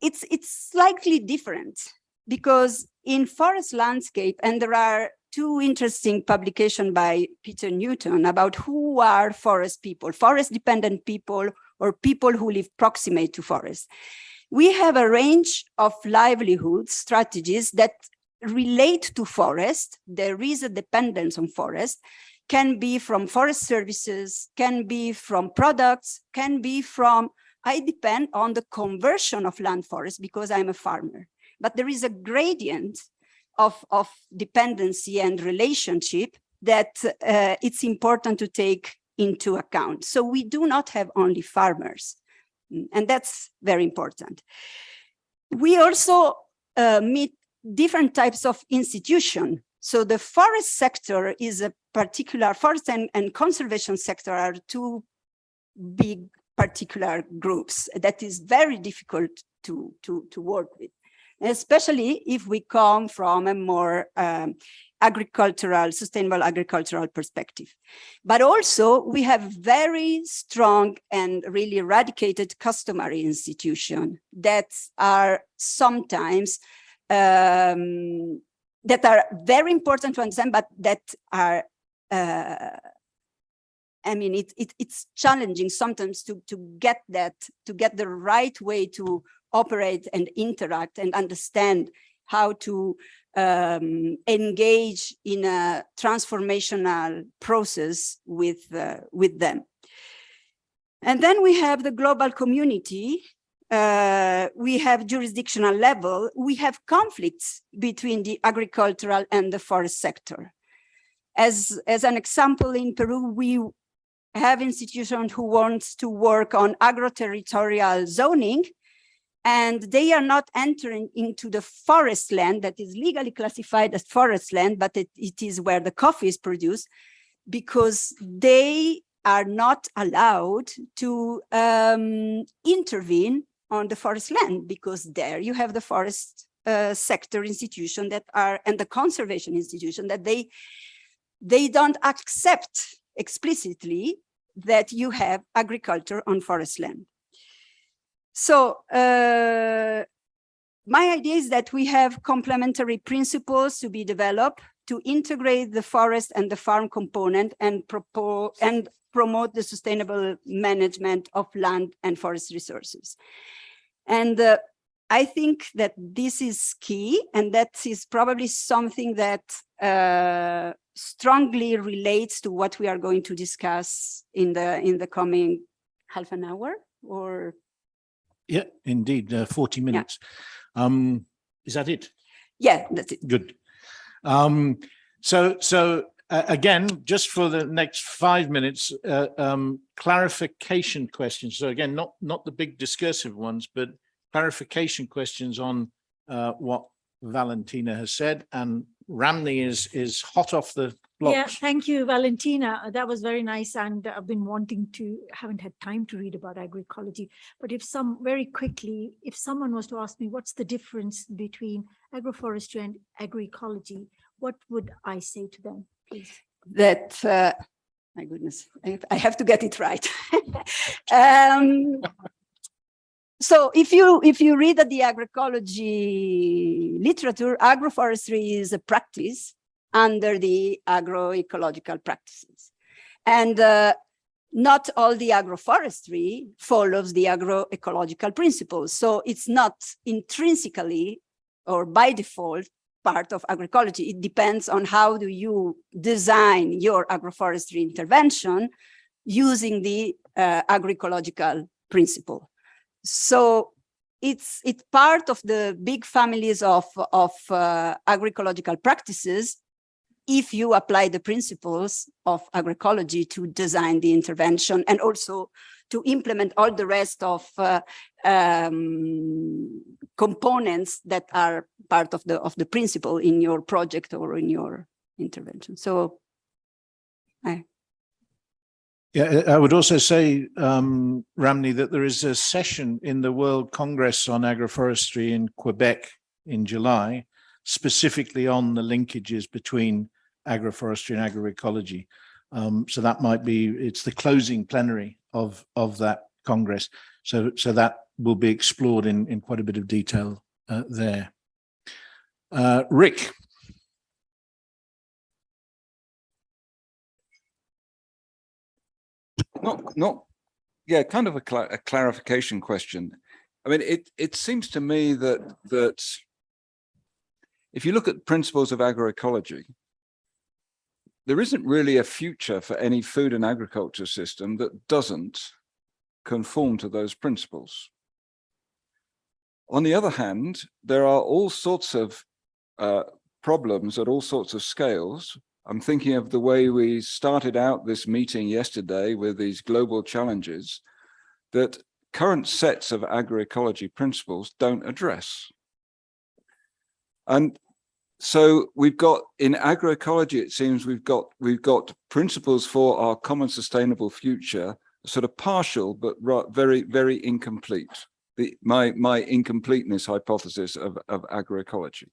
it's, it's slightly different because in forest landscape, and there are two interesting publications by Peter Newton about who are forest people, forest dependent people or people who live proximate to forest. We have a range of livelihood strategies that relate to forest. There is a dependence on forest, can be from forest services, can be from products, can be from, I depend on the conversion of land forest because I'm a farmer. But there is a gradient of, of dependency and relationship that uh, it's important to take into account. So we do not have only farmers, and that's very important. We also uh, meet different types of institution. So the forest sector is a particular, forest and, and conservation sector are two big particular groups that is very difficult to, to, to work with especially if we come from a more um, agricultural, sustainable agricultural perspective. But also we have very strong and really eradicated customary institutions that are sometimes um, that are very important to understand, but that are uh, I mean, it, it, it's challenging sometimes to, to get that, to get the right way to operate and interact and understand how to um, engage in a transformational process with, uh, with them. And then we have the global community. Uh, we have jurisdictional level. We have conflicts between the agricultural and the forest sector. As, as an example, in Peru, we have institutions who want to work on agro-territorial zoning, and they are not entering into the forest land that is legally classified as forest land, but it, it is where the coffee is produced because they are not allowed to um, intervene on the forest land because there you have the forest uh, sector institution that are and the conservation institution that they they don't accept explicitly that you have agriculture on forest land. So uh, my idea is that we have complementary principles to be developed to integrate the forest and the farm component and propose and promote the sustainable management of land and forest resources. And uh, I think that this is key, and that is probably something that uh, strongly relates to what we are going to discuss in the in the coming half an hour or Yeah, indeed, uh, 40 minutes. Um, is that it? yeah that's it Good. Um, so, so uh, again, just for the next five minutes, uh, um, clarification questions. So again, not, not the big discursive ones, but clarification questions on uh, what Valentina has said. And Ramni is, is hot off the blocks. Yeah, blocks. thank you, Valentina. That was very nice. And I've been wanting to, haven't had time to read about agroecology. But if some, very quickly, if someone was to ask me, what's the difference between agroforestry and agroecology, what would I say to them, please? that uh, my goodness I, I have to get it right um, so if you if you read the agroecology literature agroforestry is a practice under the agroecological practices and uh, not all the agroforestry follows the agroecological principles so it's not intrinsically or by default part of agroecology. It depends on how do you design your agroforestry intervention using the uh, agroecological principle. So it's it's part of the big families of of uh, agroecological practices if you apply the principles of agroecology to design the intervention and also to implement all the rest of uh, um, components that are part of the of the principle in your project or in your intervention. So Yeah, I would also say, um, Ramni, that there is a session in the World Congress on Agroforestry in Quebec in July, specifically on the linkages between agroforestry and agroecology. Um, so that might be, it's the closing plenary of, of that Congress. So, so that will be explored in, in quite a bit of detail uh, there. Uh, Rick, Not, not, yeah, kind of a, cla- a clarification question. I mean, it, it seems to me that, that if you look at principles of agroecology, there isn't really a future for any food and agriculture system that doesn't conform to those principles. On the other hand, there are all sorts of uh, problems at all sorts of scales I'm thinking of the way we started out this meeting yesterday with these global challenges that current sets of agroecology principles don't address. And so we've got in agroecology, it seems we've got we've got principles for our common sustainable future, sort of partial, but very, very incomplete. The, my, my incompleteness hypothesis of, of agroecology.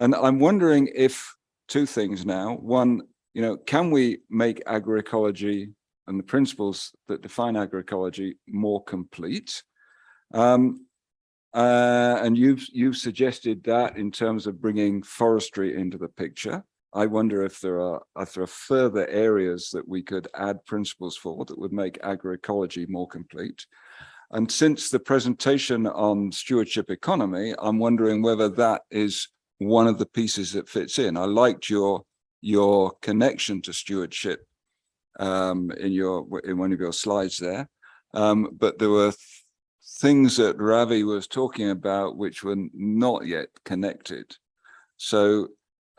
And I'm wondering if two things now. One, you know, can we make agroecology and the principles that define agroecology more complete? Um, uh, and you've you've suggested that in terms of bringing forestry into the picture. I wonder if there are if there are further areas that we could add principles for that would make agroecology more complete. And since the presentation on stewardship economy, I'm wondering whether that is one of the pieces that fits in. I liked your your connection to stewardship um, in your in one of your slides there, um, but there were th things that Ravi was talking about which were not yet connected. So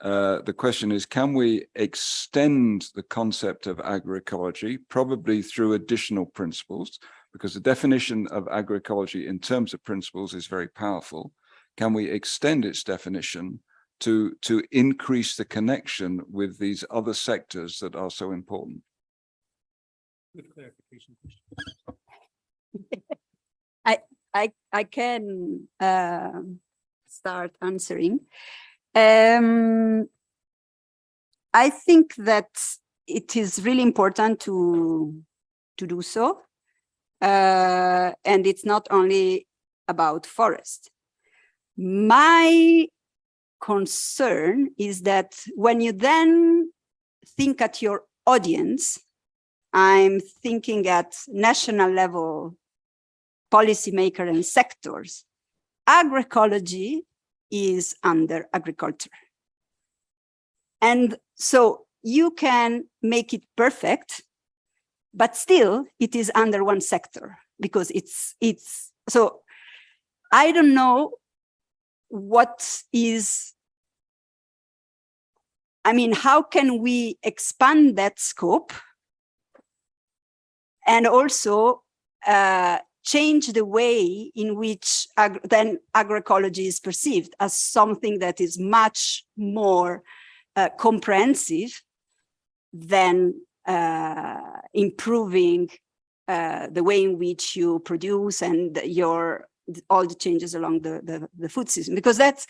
uh, the question is, can we extend the concept of agroecology, probably through additional principles, because the definition of agroecology in terms of principles is very powerful can we extend its definition to to increase the connection with these other sectors that are so important Good clarification. I I I can uh, start answering. Um, I think that it is really important to to do so, uh, and it's not only about forest. My concern is that when you then think at your audience, I'm thinking at national level, policymaker and sectors, agroecology is under agriculture. And so you can make it perfect, but still it is under one sector because it's, it's, so I don't know what is I mean, how can we expand that scope and also uh, change the way in which ag then agroecology is perceived as something that is much more uh, comprehensive than uh, improving uh, the way in which you produce and your all the changes along the, the, the food system, because that's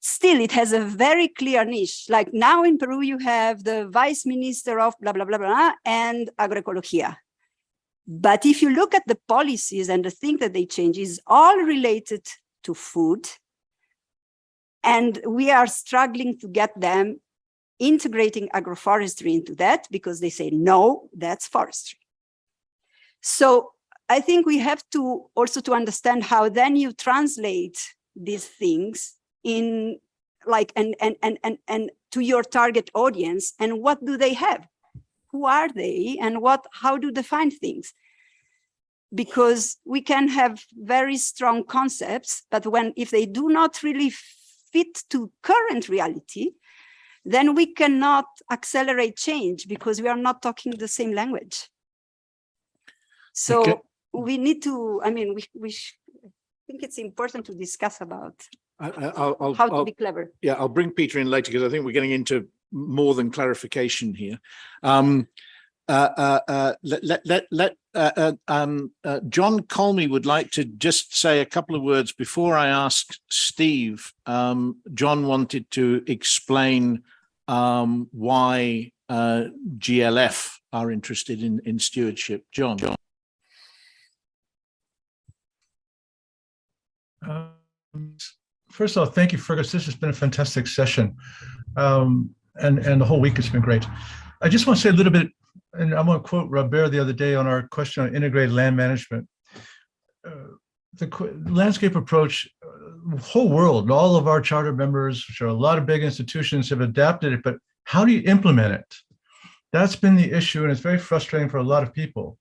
still, it has a very clear niche. Like now in Peru, you have the vice minister of blah, blah, blah, blah, and agroecologia. But if you look at the policies and the thing that they change is all related to food. And we are struggling to get them integrating agroforestry into that because they say, no, that's forestry. So I think we have to also to understand how then you translate these things in like and and and and and to your target audience and what do they have? Who are they and what how do they find things? Because we can have very strong concepts but when if they do not really fit to current reality then we cannot accelerate change because we are not talking the same language. So Okay we need to, I mean, we, we, I think it's important to discuss about I, I- I'll, I'll, how to I'll- be clever. yeah, I'll bring Peter in later because I think we're getting into more than clarification here. Um, uh, uh, uh, let, let, let, let, uh, uh, um, uh, John Colmey would like to just say a couple of words before I ask Steve. Um, John wanted to explain um, why uh, GLF are interested in, in stewardship. John. Um, First of all, thank you, Fergus. This has been a fantastic session. Um, and, and the whole week has been great. I just want to say a little bit, and I want to quote Robert the other day on our question on integrated land management. Uh, The landscape approach, uh, whole world, all of our charter members, which are a lot of big institutions have adapted it, but how do you implement it? That's been the issue, and it's very frustrating for a lot of people.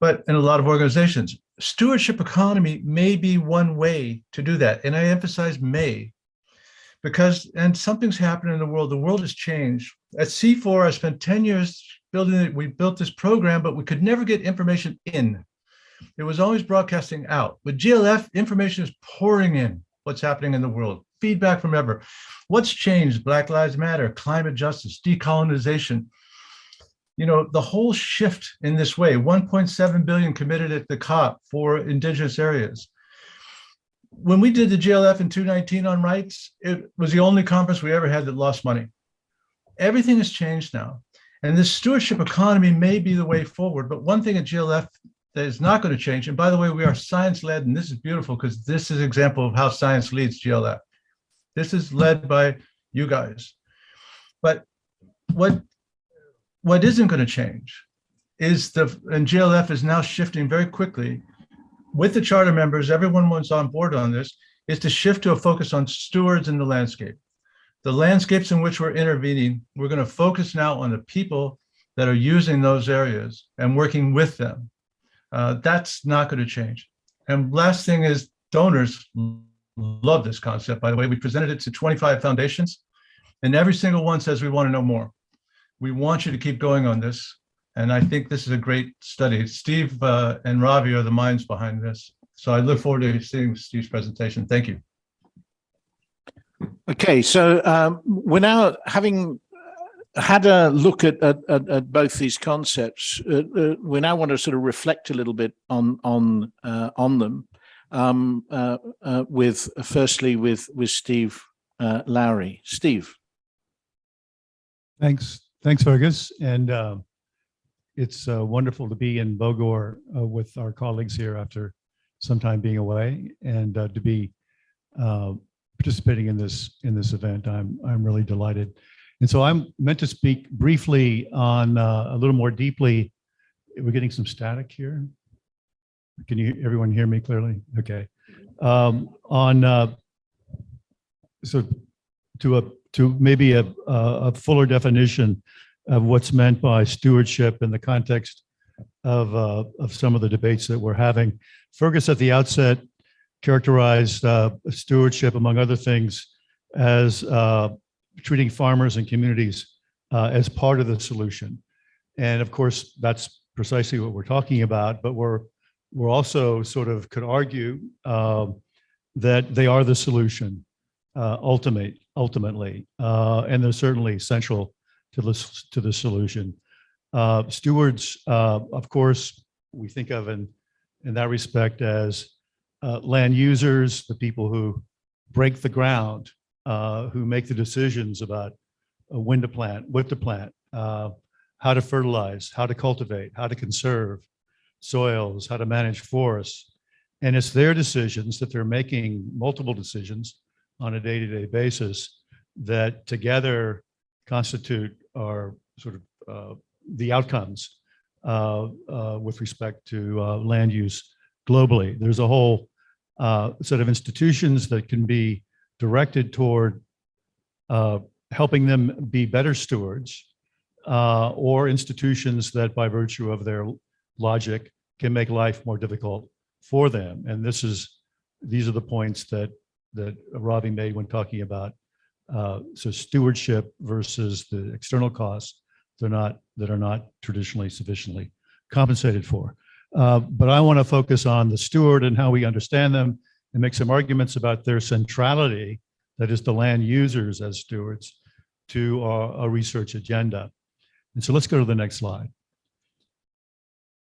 But in a lot of organizations, stewardship economy may be one way to do that. And I emphasize may, because, and something's happened in the world. The world has changed. At CIFOR, I spent 10 years building it. We built this program, but we could never get information in. It was always broadcasting out. With GLF, information is pouring in what's happening in the world, feedback from ever. What's changed? Black Lives Matter, climate justice, decolonization you know, the whole shift in this way, 1.7 billion committed at the COP for indigenous areas. When we did the GLF in 219 on rights, it was the only conference we ever had that lost money. Everything has changed now. And this stewardship economy may be the way forward, but one thing at GLF that is not going to change, and by the way, we are science-led, and this is beautiful because this is an example of how science leads GLF. This is led by you guys. But what what isn't going to change is the, and GLF is now shifting very quickly with the charter members, everyone was on board on this, is to shift to a focus on stewards in the landscape. The landscapes in which we're intervening, we're going to focus now on the people that are using those areas and working with them. Uh, that's not going to change. And last thing is donors love this concept, by the way. We presented it to 25 foundations and every single one says we want to know more we want you to keep going on this. And I think this is a great study. Steve uh, and Ravi are the minds behind this. So I look forward to seeing Steve's presentation. Thank you. Okay, so um, we're now having had a look at, at, at, at both these concepts. Uh, uh, we now want to sort of reflect a little bit on on uh, on them. Um, uh, uh, with firstly with with Steve uh, Lawry. Steve. Thanks, thanks, Fergus. And uh, it's uh, wonderful to be in Bogor uh, with our colleagues here after some time being away and uh, to be uh, participating in this in this event. I'm I'm really delighted. And so I'm meant to speak briefly on uh, a little more deeply. We're getting some static here. Can you everyone hear me clearly? Okay. Um, on uh, so to a to maybe a, a fuller definition of what's meant by stewardship in the context of, uh, of some of the debates that we're having. Fergus at the outset characterized uh, stewardship, among other things, as uh, treating farmers and communities uh, as part of the solution. And of course, that's precisely what we're talking about, but we're, we're also sort of could argue um, that they are the solution uh, ultimate, ultimately, uh, and they're certainly central to this to the solution. Uh, stewards, uh, of course, we think of in in that respect as uh, land users, the people who break the ground, uh, who make the decisions about when to plant, what to plant, how to fertilize, how to cultivate, how to conserve soils, how to manage forests. And it's their decisions that they're making multiple decisions on a day-to-day basis that together constitute our sort of uh, the outcomes uh, uh, with respect to uh, land use globally. There's a whole uh, set of institutions that can be directed toward uh, helping them be better stewards or institutions that by virtue of their logic can make life more difficult for them. And this is, these are the points that that Ravi made when talking about uh, so stewardship versus the external costs they're not that are not traditionally sufficiently compensated for. Uh, but I want to focus on the steward and how we understand them and make some arguments about their centrality, that is the land users as stewards, to our, our research agenda. And so let's go to the next slide.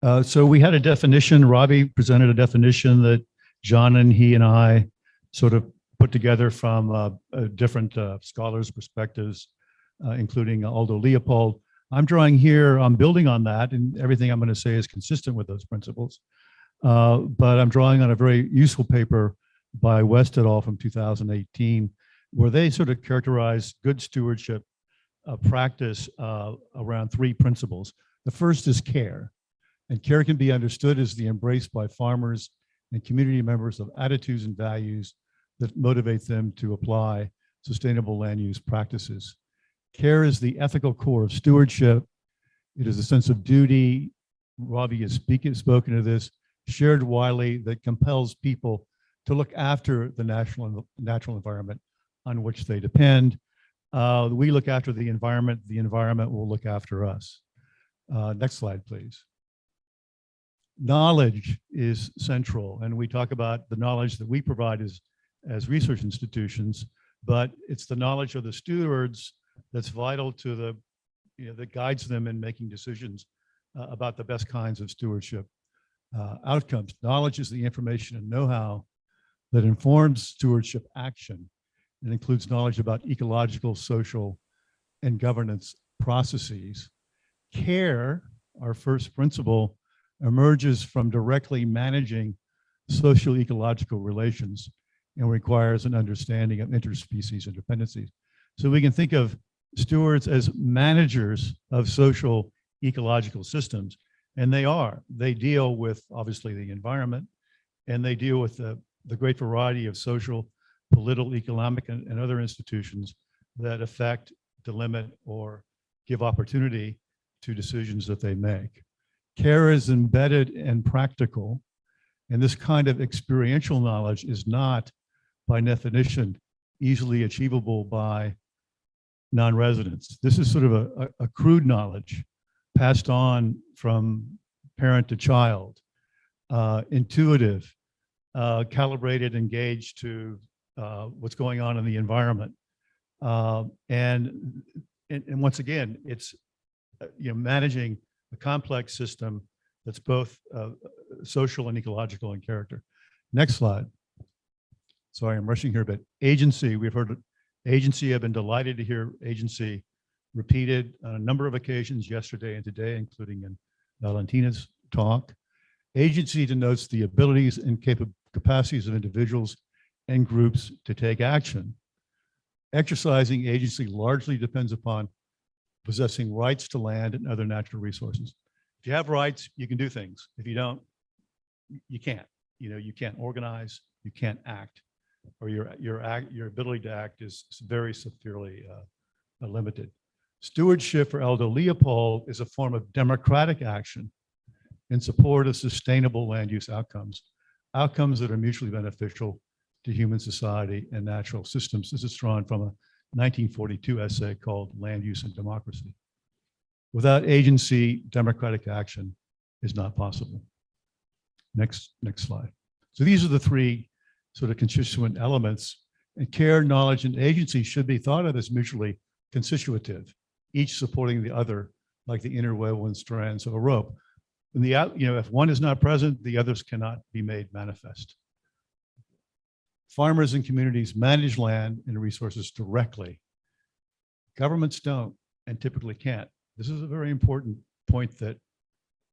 Uh, so we had a definition, Robbie presented a definition that John and he and I sort of put together from uh, uh, different uh, scholars' perspectives, uh, including Aldo Leopold. I'm drawing here, I'm building on that, and everything I'm going to say is consistent with those principles. But I'm drawing on a very useful paper by West et al. from 2018, where they sort of characterize good stewardship practice around three principles. The first is care, and care can be understood as the embrace by farmers and community members of attitudes and values that motivate them to apply sustainable land use practices. Care is the ethical core of stewardship. It is a sense of duty. Ravi has speaking, spoken to this, shared widely that compels people to look after the national natural environment on which they depend. Uh, we look after the environment, the environment will look after us. Uh, next slide, please. Knowledge is central, and we talk about the knowledge that we provide as, as research institutions, but it's the knowledge of the stewards that's vital to the, you know, that guides them in making decisions uh, about the best kinds of stewardship uh, outcomes. Knowledge is the information and know-how that informs stewardship action. It includes knowledge about ecological, social, and governance processes. Care, our first principle, emerges from directly managing social ecological relations and requires an understanding of interspecies interdependencies. So we can think of stewards as managers of social ecological systems, and they are. They deal with obviously the environment, and they deal with the, the great variety of social, political, economic, and, and other institutions that affect, delimit, or give opportunity to decisions that they make. Care is embedded and practical, and this kind of experiential knowledge is not, by definition, easily achievable by non-residents. This is sort of a, a, crude knowledge passed on from parent to child, uh, intuitive, uh, calibrated, engaged to uh, what's going on in the environment. Uh, and, and, and once again, it's, uh, you know, managing a complex system that's both uh, social and ecological in character. Next slide. Sorry, I'm rushing here, but agency, we've heard agency. I've been delighted to hear agency repeated on a number of occasions yesterday and today, including in Valentina's talk. Agency denotes the abilities and capacities of individuals and groups to take action. Exercising agency largely depends upon possessing rights to land and other natural resources. If you have rights, you can do things. If you don't, you can't. You know, you can't organize, you can't act, or your your act your ability to act is very severely uh, limited. Stewardship for Aldo Leopold is a form of democratic action in support of sustainable land use outcomes, outcomes that are mutually beneficial to human society and natural systems. This is drawn from a 1942 essay called Land Use and Democracy. Without agency, democratic action is not possible. Next, next slide. So these are the three sort of constituent elements and care, knowledge, and agency should be thought of as mutually constitutive, each supporting the other like the interwoven strands of a rope. And the, you know, if one is not present, the others cannot be made manifest. Farmers and communities manage land and resources directly. Governments don't and typically can't. This is a very important point that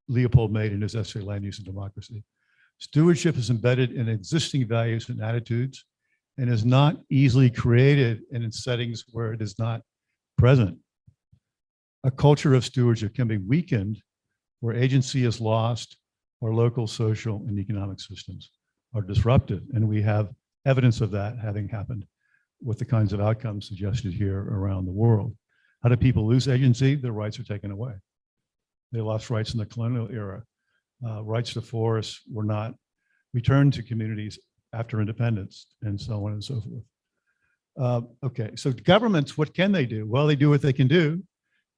Leopold made in his essay, Land Use and Democracy. Stewardship is embedded in existing values and attitudes and is not easily created in settings where it is not present. A culture of stewardship can be weakened where agency is lost or local social and economic systems are disrupted. And we have evidence of that having happened with the kinds of outcomes suggested here around the world. How do people lose agency? Their rights are taken away. They lost rights in the colonial era. Uh, rights to forests were not returned to communities after independence and so on and so forth. Uh, okay, so governments, what can they do? Well, they do what they can do,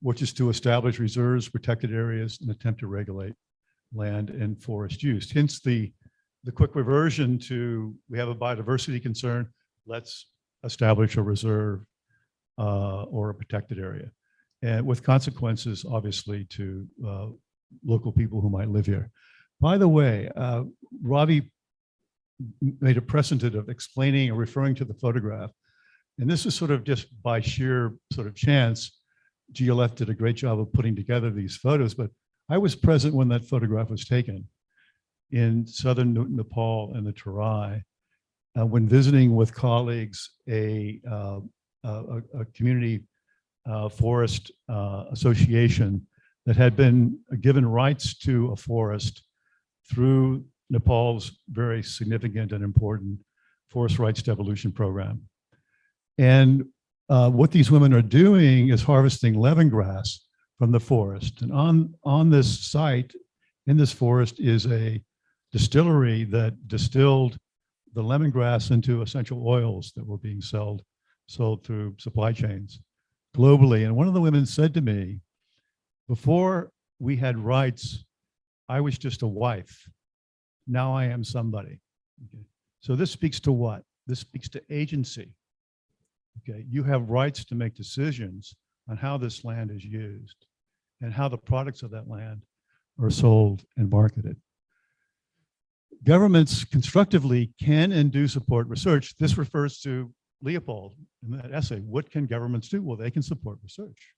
which is to establish reserves, protected areas, and attempt to regulate land and forest use. Hence the the quick reversion to, we have a biodiversity concern, let's establish a reserve uh, or a protected area. And with consequences, obviously, to uh, local people who might live here. By the way, uh, Ravi made a precedent of explaining or referring to the photograph. And this is sort of just by sheer sort of chance. GLF did a great job of putting together these photos, but I was present when that photograph was taken in southern Nepal and the Terai, uh, when visiting with colleagues, a, uh, a, a- community uh, forest uh, association that had been given rights to a forest through Nepal's very significant and important forest rights devolution program. And uh, what these women are doing is harvesting lemongrass from the forest. And on, on this site, in this forest is a distillery that distilled the lemongrass into essential oils that were being sold, sold through supply chains globally. And one of the women said to me, before we had rights, I was just a wife. Now I am somebody. Okay. So this speaks to what? This speaks to agency. Okay, you have rights to make decisions on how this land is used and how the products of that land are sold and marketed. Governments constructively can and do support research. This refers to Leopold in that essay. What can governments do? Well, they can support research.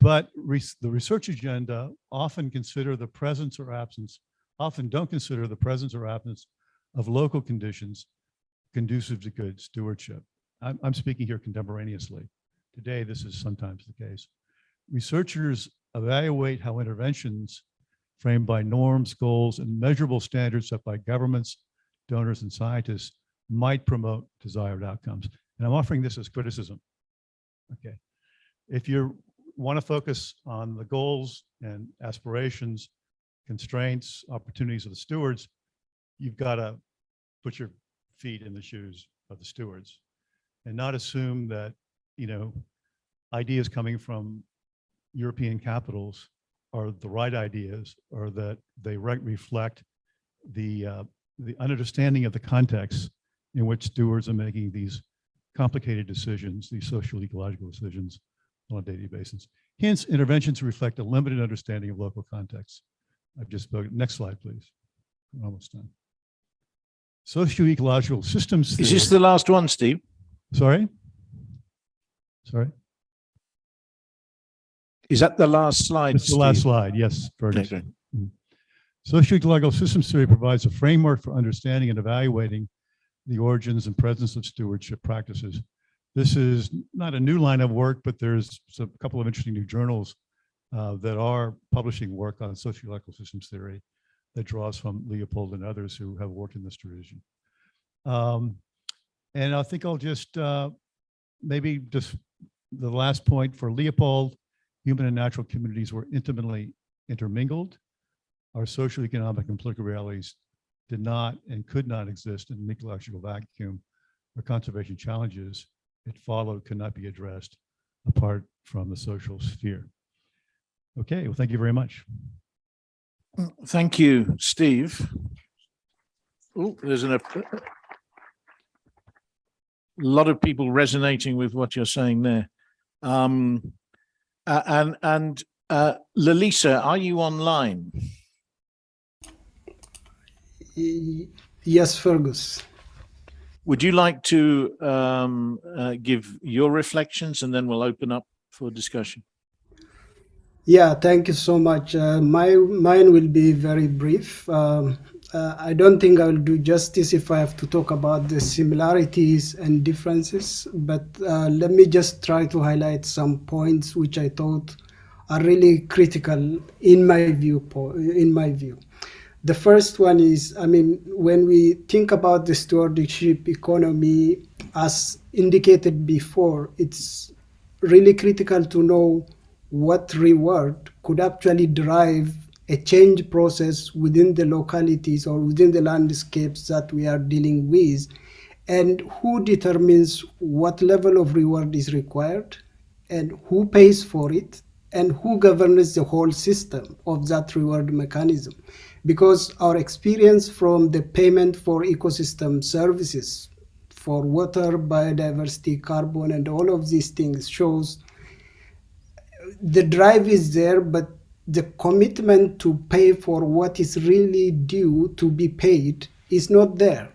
But res- the research agenda often consider the presence or absence, often don't consider the presence or absence of local conditions conducive to good stewardship. I'm, I'm speaking here contemporaneously. Today, this is sometimes the case. Researchers evaluate how interventions framed by norms, goals, and measurable standards set by governments, donors, and scientists might promote desired outcomes. And I'm offering this as criticism. Okay. If you want to focus on the goals and aspirations, constraints, opportunities of the stewards, you've got to put your feet in the shoes of the stewards and not assume that, you know, ideas coming from European capitals are the right ideas or that they re- reflect the, uh, the understanding of the context in which stewards are making these complicated decisions, these social ecological decisions on a daily basis. Hence, interventions reflect a limited understanding of local context. I've just spoken. Next slide, please. We're almost done. Socio-ecological systems. Is this the last one, Steve? Sorry? Sorry? Is that the last slide? It's the last Steve? slide. Yes, Fergus. Okay. Socio-ecological systems theory provides a framework for understanding and evaluating the origins and presence of stewardship practices. This is not a new line of work, but there's a couple of interesting new journals uh, that are publishing work on socio-ecological systems theory that draws from Leopold and others who have worked in this tradition. Um, And I think I'll just uh, maybe just the last point for Leopold, human and natural communities were intimately intermingled. Our social, economic, and political realities did not and could not exist in an ecological vacuum or conservation challenges it followed could not be addressed apart from the social sphere. Okay, well, thank you very much. Thank you, Steve. Oh, there's an, a lot of people resonating with what you're saying there. Um, uh, and, and, uh, Lalisa, are you online? Yes, Fergus. Would you like to, um, uh, give your reflections and then we'll open up for discussion? Yeah, thank you so much. Uh, my mine will be very brief. Um, uh, I don't think I will do justice if I have to talk about the similarities and differences, but uh, let me just try to highlight some points which I thought are really critical in my view. In my view, the first one is, I mean, when we think about the stewardship economy, as indicated before, it's really critical to know what reward could actually drive a change process within the localities or within the landscapes that we are dealing with and who determines what level of reward is required and who pays for it and who governs the whole system of that reward mechanism. Because our experience from the payment for ecosystem services for water, biodiversity, carbon, and all of these things shows the drive is there, but the commitment to pay for what is really due to be paid is not there.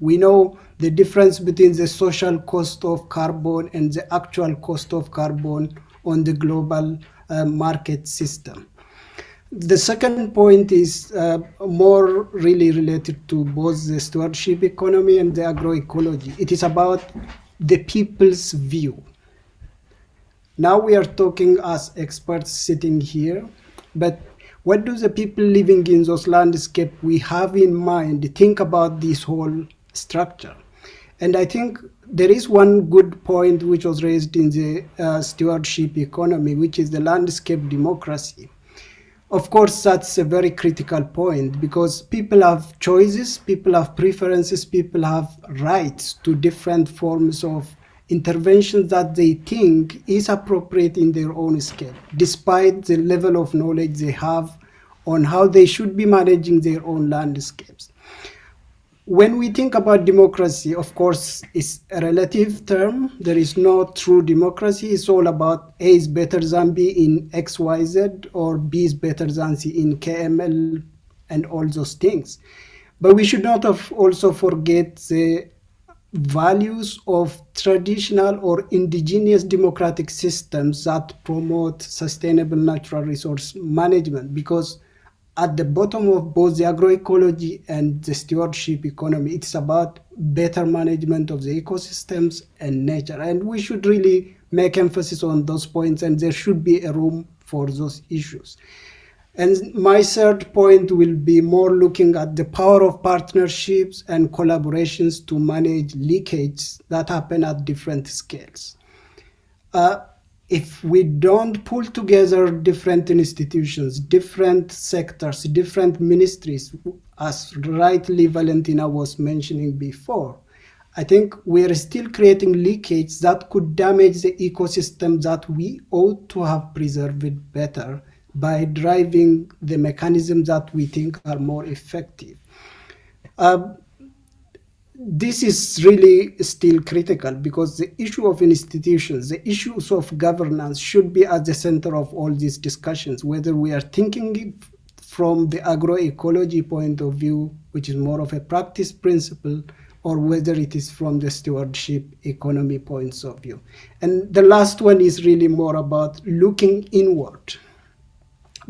We know the difference between the social cost of carbon and the actual cost of carbon on the global uh, market system. The second point is uh, more really related to both the stewardship economy and the agroecology. It is about the people's view. Now we are talking as experts sitting here, but what do the people living in those landscape we have in mind think about this whole structure? And I think there is one good point which was raised in the uh, stewardship economy, which is the landscape democracy. Of course, that's a very critical point because people have choices, people have preferences, people have rights to different forms of interventions that they think is appropriate in their own scale, despite the level of knowledge they have on how they should be managing their own landscapes. When we think about democracy, of course, it's a relative term. There is no true democracy. It's all about A is better than B in X, Y, Z, or B is better than C in KML, and all those things. But we should not also forget the values of traditional or indigenous democratic systems that promote sustainable natural resource management. Because at the bottom of both the agroecology and the stewardship economy it's about better management of the ecosystems and nature. And we should really make emphasis on those points and there should be a room for those issues and my third point will be more looking at the power of partnerships and collaborations to manage leakages that happen at different scales. Uh, if we don't pull together different institutions, different sectors, different ministries, as rightly Valentina was mentioning before, I think we're still creating leakages that could damage the ecosystem that we ought to have preserved better by driving the mechanisms that we think are more effective. Uh, this is really still critical because the issue of institutions, the issues of governance should be at the center of all these discussions, whether we are thinking from the agroecology point of view, which is more of a practice principle, or whether it is from the stewardship economy points of view. And the last one is really more about looking inward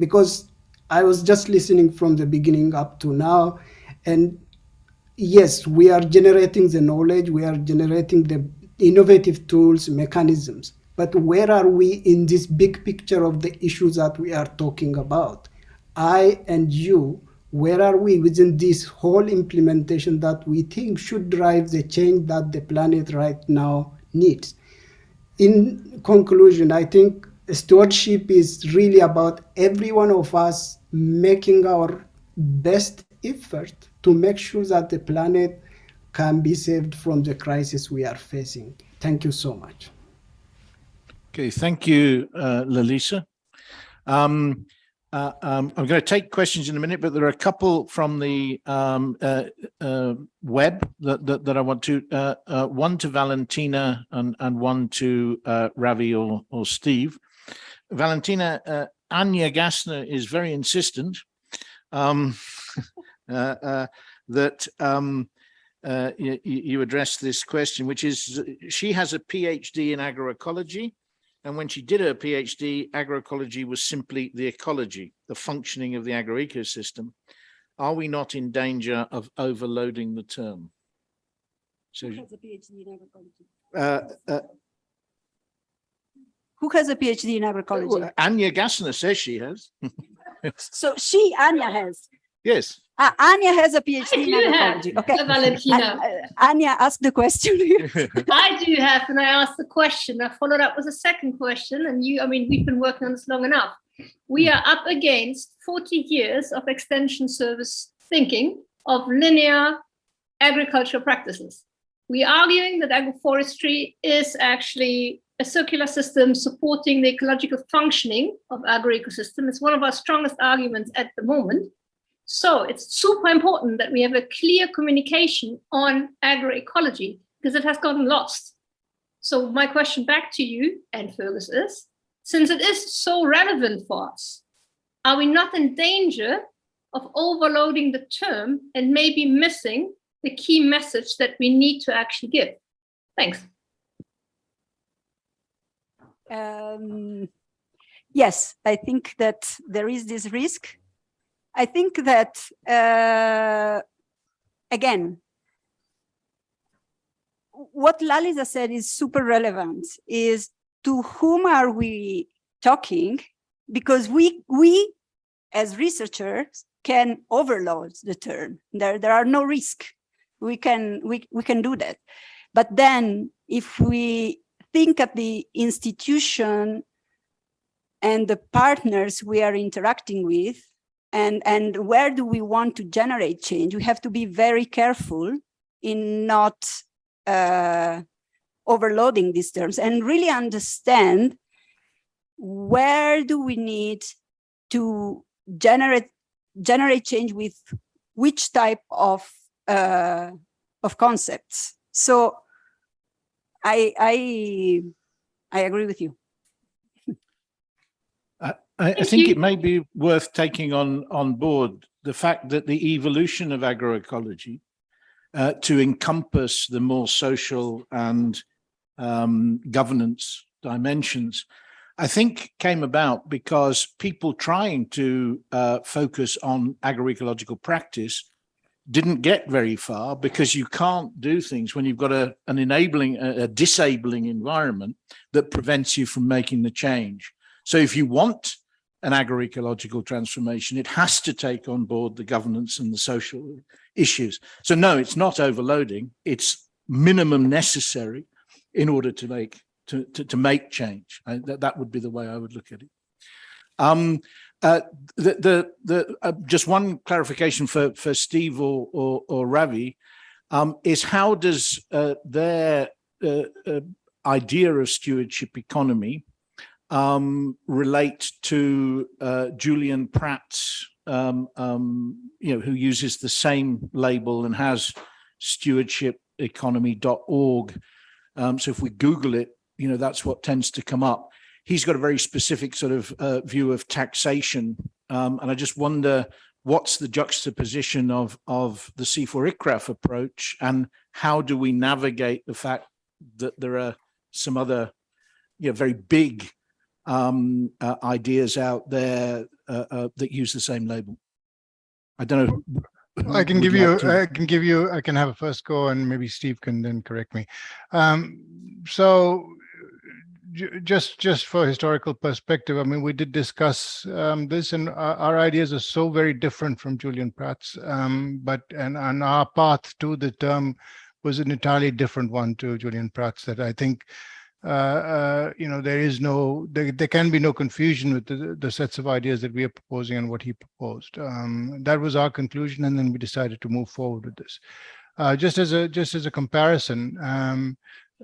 because I was just listening from the beginning up to now. And yes, we are generating the knowledge, we are generating the innovative tools, mechanisms. But where are we in this big picture of the issues that we are talking about? I and you, where are we within this whole implementation that we think should drive the change that the planet right now needs? In conclusion, I think stewardship is really about every one of us making our best effort to make sure that the planet can be saved from the crisis we are facing. Thank you so much. Okay, thank you, uh, Lalisa. Um, uh, um, I'm going to take questions in a minute, but there are a couple from the um, uh, uh, web that, that, that, I want to, uh, uh, one to Valentina and, and one to uh, Ravi or, or Steve. Valentina, uh, Anja Gassner is very insistent um, uh, uh, that um, uh, you, you address this question, which is she has a PhD in agroecology. And when she did her PhD, agroecology was simply the ecology, the functioning of the agroecosystem. Are we not in danger of overloading the term? So, PhD in agroecology. uh, uh, who has a PhD in agroecology? Well, Anja Gassner says she has. so she, Anja, has. Yes. Uh, Anja has a PhD in agroecology. Have, okay. Valentina. Uh, Anja, ask the question. I do have, and I asked the question. I followed up with a second question, and you, I mean, we've been working on this long enough. We are up against 40 years of extension service thinking of linear agricultural practices. We're arguing that agroforestry is actually a circular system supporting the ecological functioning of agro-ecosystem. One of our strongest arguments at the moment. So it's super important that we have a clear communication on agroecology because it has gotten lost. So my question back to you and Fergus is, since it is so relevant for us, are we not in danger of overloading the term and maybe missing the key message that we need to actually give? Thanks. Um, yes, I think that there is this risk. I think that, uh, again, what Lalisa said is super relevant, is to whom are we talking? Because we, we as researchers can overload the term. There, there are no risk. We can, we, we can do that. But then if we think at the institution and the partners we are interacting with and, and where do we want to generate change, we have to be very careful in not uh, overloading these terms and really understand where do we need to generate generate change with which type of uh, of concepts. So I I I agree with you. I, I think it may be worth taking on on board the fact that the evolution of agroecology uh, to encompass the more social and um, governance dimensions, I think came about because people trying to uh, focus on agroecological practice didn't get very far because you can't do things when you've got a, an enabling, a, a disabling environment that prevents you from making the change. So if you want an agroecological transformation, it has to take on board the governance and the social issues. So no, it's not overloading, it's minimum necessary in order to make to, to, to make change. I, that, that would be the way I would look at it. Um, uh, the the, the uh, just one clarification for for Steve or or, or Ravi um, is how does uh, their uh, uh, idea of stewardship economy um, relate to uh, Julian Pratt's um, um, you know who uses the same label and has stewardshipeconomy.org. Um, so if we Google it, you know that's what tends to come up he's got a very specific sort of uh, view of taxation. Um, and I just wonder what's the juxtaposition of, of the CIFOR-ICRAF approach and how do we navigate the fact that there are some other you know, very big um, uh, ideas out there uh, uh, that use the same label? I don't know. I can give you, I can give you, I can have a first go and maybe Steve can then correct me. Um, so just just for historical perspective, I mean, we did discuss um, this, and our, our, ideas are so very different from Julian Pratt's. Um, but and, and our path to the term was an entirely different one to Julian Pratt's. That I think, uh, uh, you know, there is no, there, there can be no confusion with the, the sets of ideas that we are proposing and what he proposed. Um, that was our conclusion, and then we decided to move forward with this. Uh, just as a just as a comparison.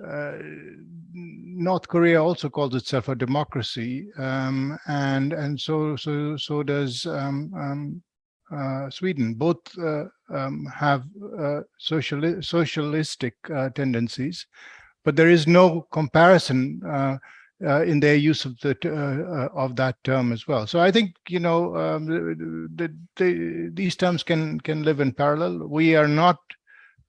Um, uh, North Korea also calls itself a democracy, um, and and so so so does um, um, uh, Sweden. Both uh, um, have uh, social socialistic uh, tendencies, but there is no comparison uh, in their use of the of that term as well. So I think you know um, the, the, the, these terms can can live in parallel. We are not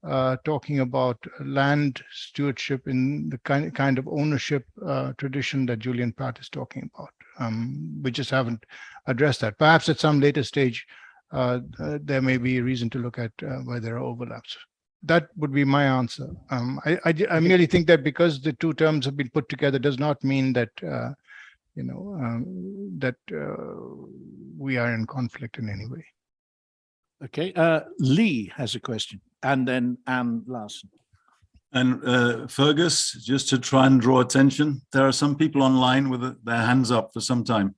uh, talking about land stewardship in the kind, kind of ownership uh, tradition that Julian Pratt is talking about. Um, we just haven't addressed that. Perhaps at some later stage, uh, uh there may be a reason to look at uh, where there are overlaps. That would be my answer. Um, I, I, I, merely think that because the two terms have been put together does not mean that, uh, you know, um, that we are in conflict in any way. Okay, Lee has a question and then Anne Larson. And uh, Fergus, just to try and draw attention, there are some people online with their hands up for some time.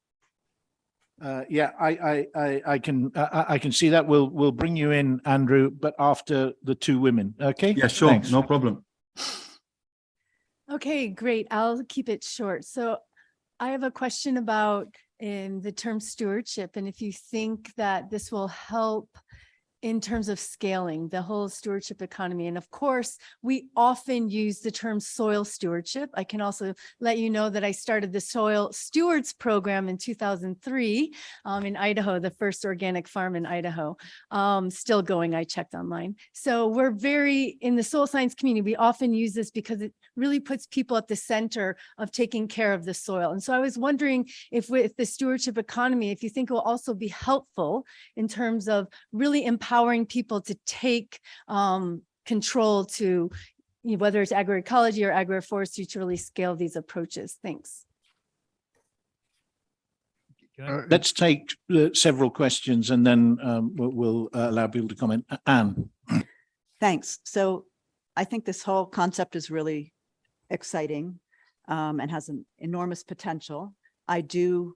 Uh, yeah, I, I, I, I can, uh, I can see that. We'll, we'll bring you in, Andrew, but after the two women. Okay. Yeah, sure, Thanks. no problem. Okay, great. I'll keep it short. So I have a question about in the term stewardship and if you think that this will help in terms of scaling the whole stewardship economy. And of course, we often use the term soil stewardship. I can also let you know that I started the Soil Stewards Program in 2003 um, in Idaho, the first organic farm in Idaho. Um, still going, I checked online. So we're very, in the soil science community, we often use this because it really puts people at the center of taking care of the soil. And so I was wondering if with the stewardship economy, if you think it will also be helpful in terms of really empowering people to take um, control to you know, whether it's agroecology or agroforestry to really scale these approaches. Thanks. Uh, Let's take uh, several questions and then um, we'll, we'll uh, allow people to comment. Anne? Thanks. So I think this whole concept is really exciting um, and has an enormous potential. I do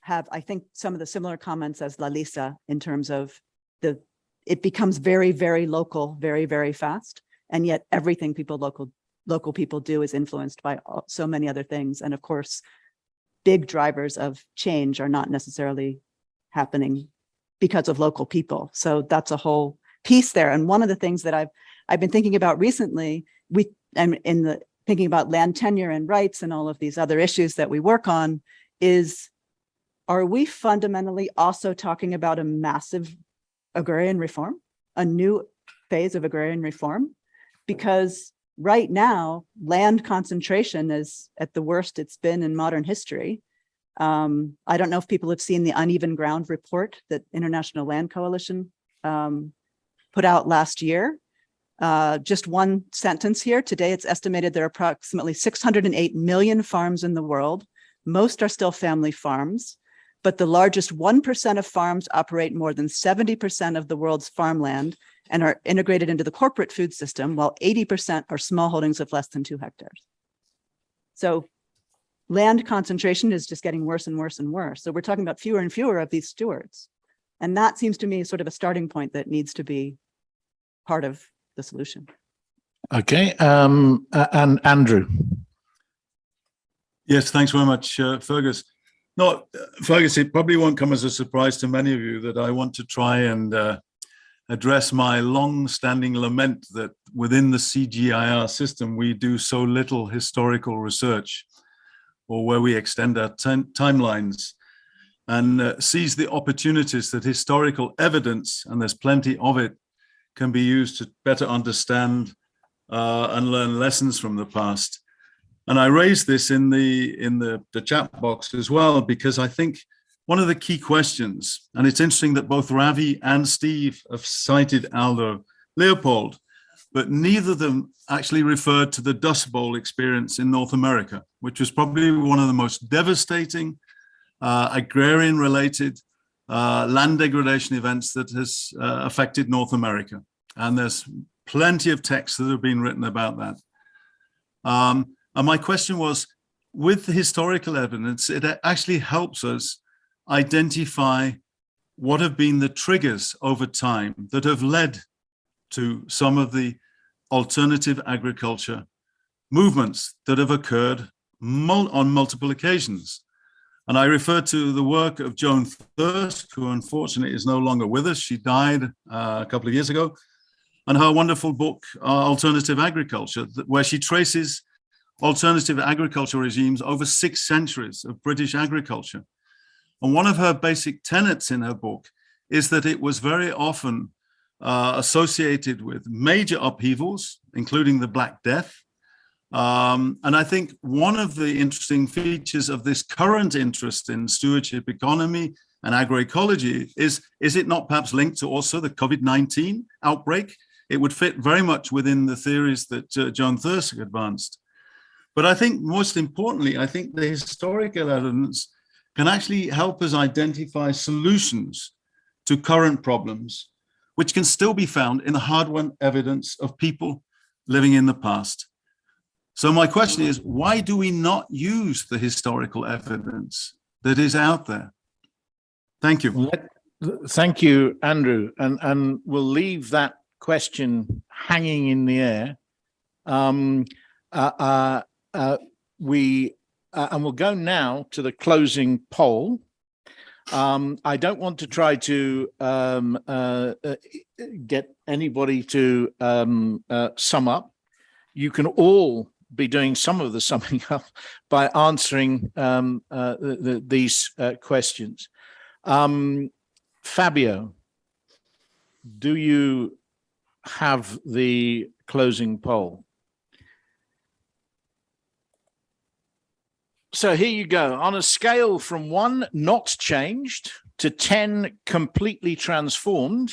have, I think, some of the similar comments as Lalisa in terms of the, it becomes very, very local, very, very fast. And yet everything people local, local people do is influenced by all- so many other things. And of course, big drivers of change are not necessarily happening because of local people. So that's a whole piece there. And one of the things that I've I've been thinking about recently, we and in the thinking about land tenure and rights and all of these other issues that we work on is are we fundamentally also talking about a massive agrarian reform, a new phase of agrarian reform? Because right now, land concentration is at the worst it's been in modern history. Um, I don't know if people have seen the uneven ground report that International Land Coalition um, put out last year. Uh, just one sentence here. Today, it's estimated there are approximately 608 million farms in the world. Most are still family farms, but the largest 1% of farms operate more than 70% of the world's farmland and are integrated into the corporate food system, while 80% are small holdings of less than two hectares. So land concentration is just getting worse and worse and worse. So we're talking about fewer and fewer of these stewards. And that seems to me sort of a starting point that needs to be part of the solution. Okay, um, a- and Andrew? Yes, thanks very much, uh, Fergus. No, Fergus, it probably won't come as a surprise to many of you that I want to try and uh, address my long-standing lament that within the CGIAR system, we do so little historical research or where we extend our timelines and uh, seize the opportunities that historical evidence, and there's plenty of it, can be used to better understand uh, and learn lessons from the past. And I raised this in the in the, the chat box as well, because I think one of the key questions, and it's interesting that both Ravi and Steve have cited Aldo Leopold, but neither of them actually referred to the Dust Bowl experience in North America, which was probably one of the most devastating uh, agrarian related uh, land degradation events that has uh, affected North America. And there's plenty of texts that have been written about that. Um, and my question was, with the historical evidence, it actually helps us identify what have been the triggers over time that have led to some of the alternative agriculture movements that have occurred mul on multiple occasions. And I refer to the work of Joan Thirsk, who unfortunately is no longer with us. She died uh, a couple of years ago. And her wonderful book, uh, Alternative Agriculture, where she traces alternative agriculture regimes over six centuries of British agriculture. And one of her basic tenets in her book is that it was very often uh, associated with major upheavals, including the Black Death, um, and I think one of the interesting features of this current interest in stewardship economy and agroecology is, is it not perhaps linked to also the COVID-19 outbreak? It would fit very much within the theories that uh, Joan Thirsk advanced. But I think most importantly, I think the historical evidence can actually help us identify solutions to current problems, which can still be found in the hard-won evidence of people living in the past. So my question is, why do we not use the historical evidence that is out there? Thank you. Let, thank you, Andrew. And, and we'll leave that question hanging in the air. Um, uh, uh, uh, we, uh, and we'll go now to the closing poll. Um, I don't want to try to um, uh, uh, get anybody to um, uh, sum up. You can all be doing some of the summing up by answering um, uh, the, the, these questions. Um, Fabio, do you have the closing poll? So here you go. On a scale from one not changed to 10 completely transformed,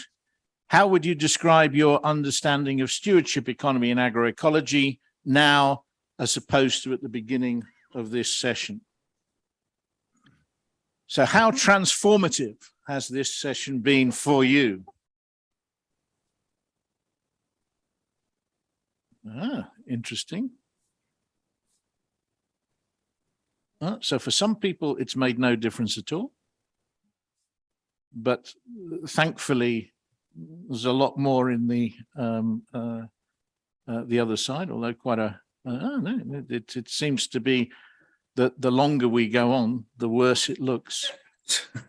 how would you describe your understanding of stewardship economy and agroecology now as opposed to at the beginning of this session? So how transformative has this session been for you? Ah, interesting. Uh, so for some people, it's made no difference at all. But thankfully, there's a lot more in the um, uh, uh, the other side, although quite a, uh, no, it, it seems to be that the longer we go on, the worse it looks.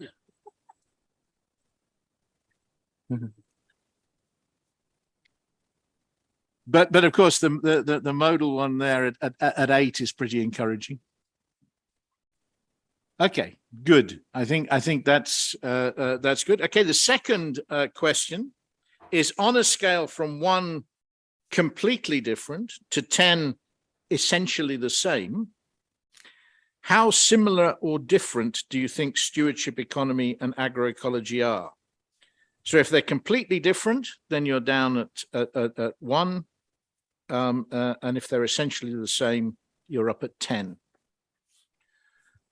but but of course the the the modal one there at, at, at eight is pretty encouraging. Okay, good. I think I think that's uh, uh, that's good. Okay, the second uh, question is on a scale from one completely different to 10 essentially the same. How similar or different do you think stewardship economy and agroecology are? So if they're completely different, then you're down at, at, at, at one. Um, uh, and if they're essentially the same, you're up at 10.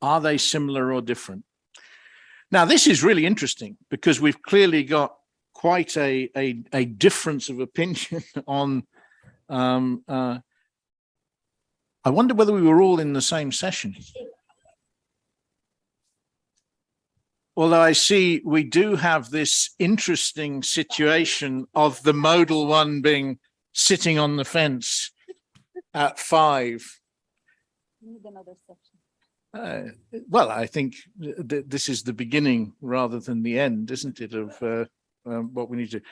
Are they similar or different? Now, this is really interesting because we've clearly got quite a, a, a difference of opinion on, um, uh, I wonder whether we were all in the same session. Although I see we do have this interesting situation of the modal one being sitting on the fence at five. Need another section. Uh, well, I think th this is the beginning rather than the end, isn't it, of uh, um, what we need to.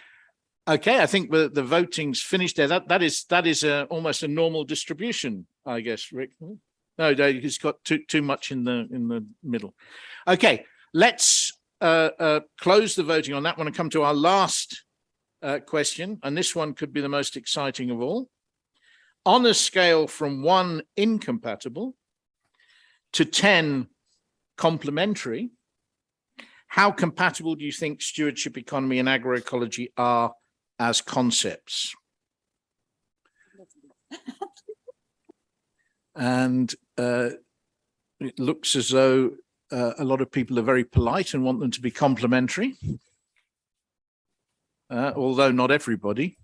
Okay, I think the, the voting's finished there. That that is that is a, almost a normal distribution, I guess, Rick. No, no, he's got too too much in the in the middle. Okay, let's uh, uh, close the voting on that one and come to our last uh, question, and this one could be the most exciting of all. On a scale from one incompatible to 10 complementary, how compatible do you think stewardship economy and agroecology are as concepts? and uh, it looks as though uh, a lot of people are very polite and want them to be complementary, uh, although not everybody.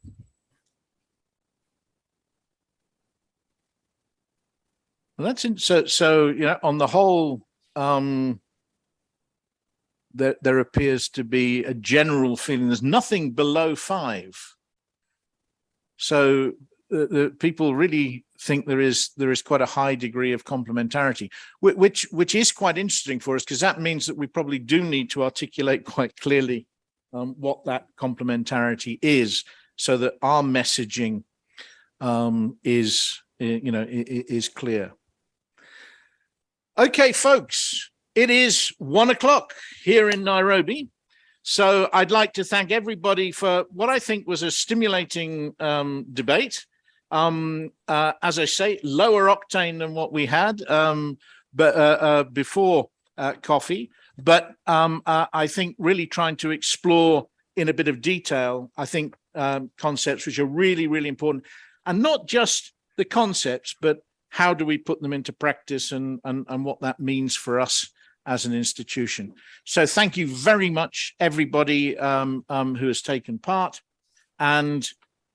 Well, that's in, so. So you know, on the whole, um, there there appears to be a general feeling. There's nothing below five. So uh, the people really think there is there is quite a high degree of complementarity, which which is quite interesting for us because that means that we probably do need to articulate quite clearly um, what that complementarity is, so that our messaging um, is you know is clear. Okay, folks, it is one o'clock here in Nairobi. So I'd like to thank everybody for what I think was a stimulating um, debate. Um, uh, as I say, lower octane than what we had um, but, uh, uh, before uh, coffee. But um, uh, I think really trying to explore in a bit of detail, I think um, concepts which are really, really important. And not just the concepts, but how do we put them into practice and, and, and what that means for us as an institution. So thank you very much, everybody um, um, who has taken part. And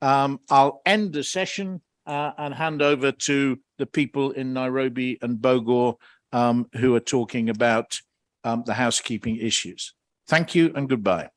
um, I'll end the session uh, and hand over to the people in Nairobi and Bogor um, who are talking about um, the housekeeping issues. Thank you and goodbye.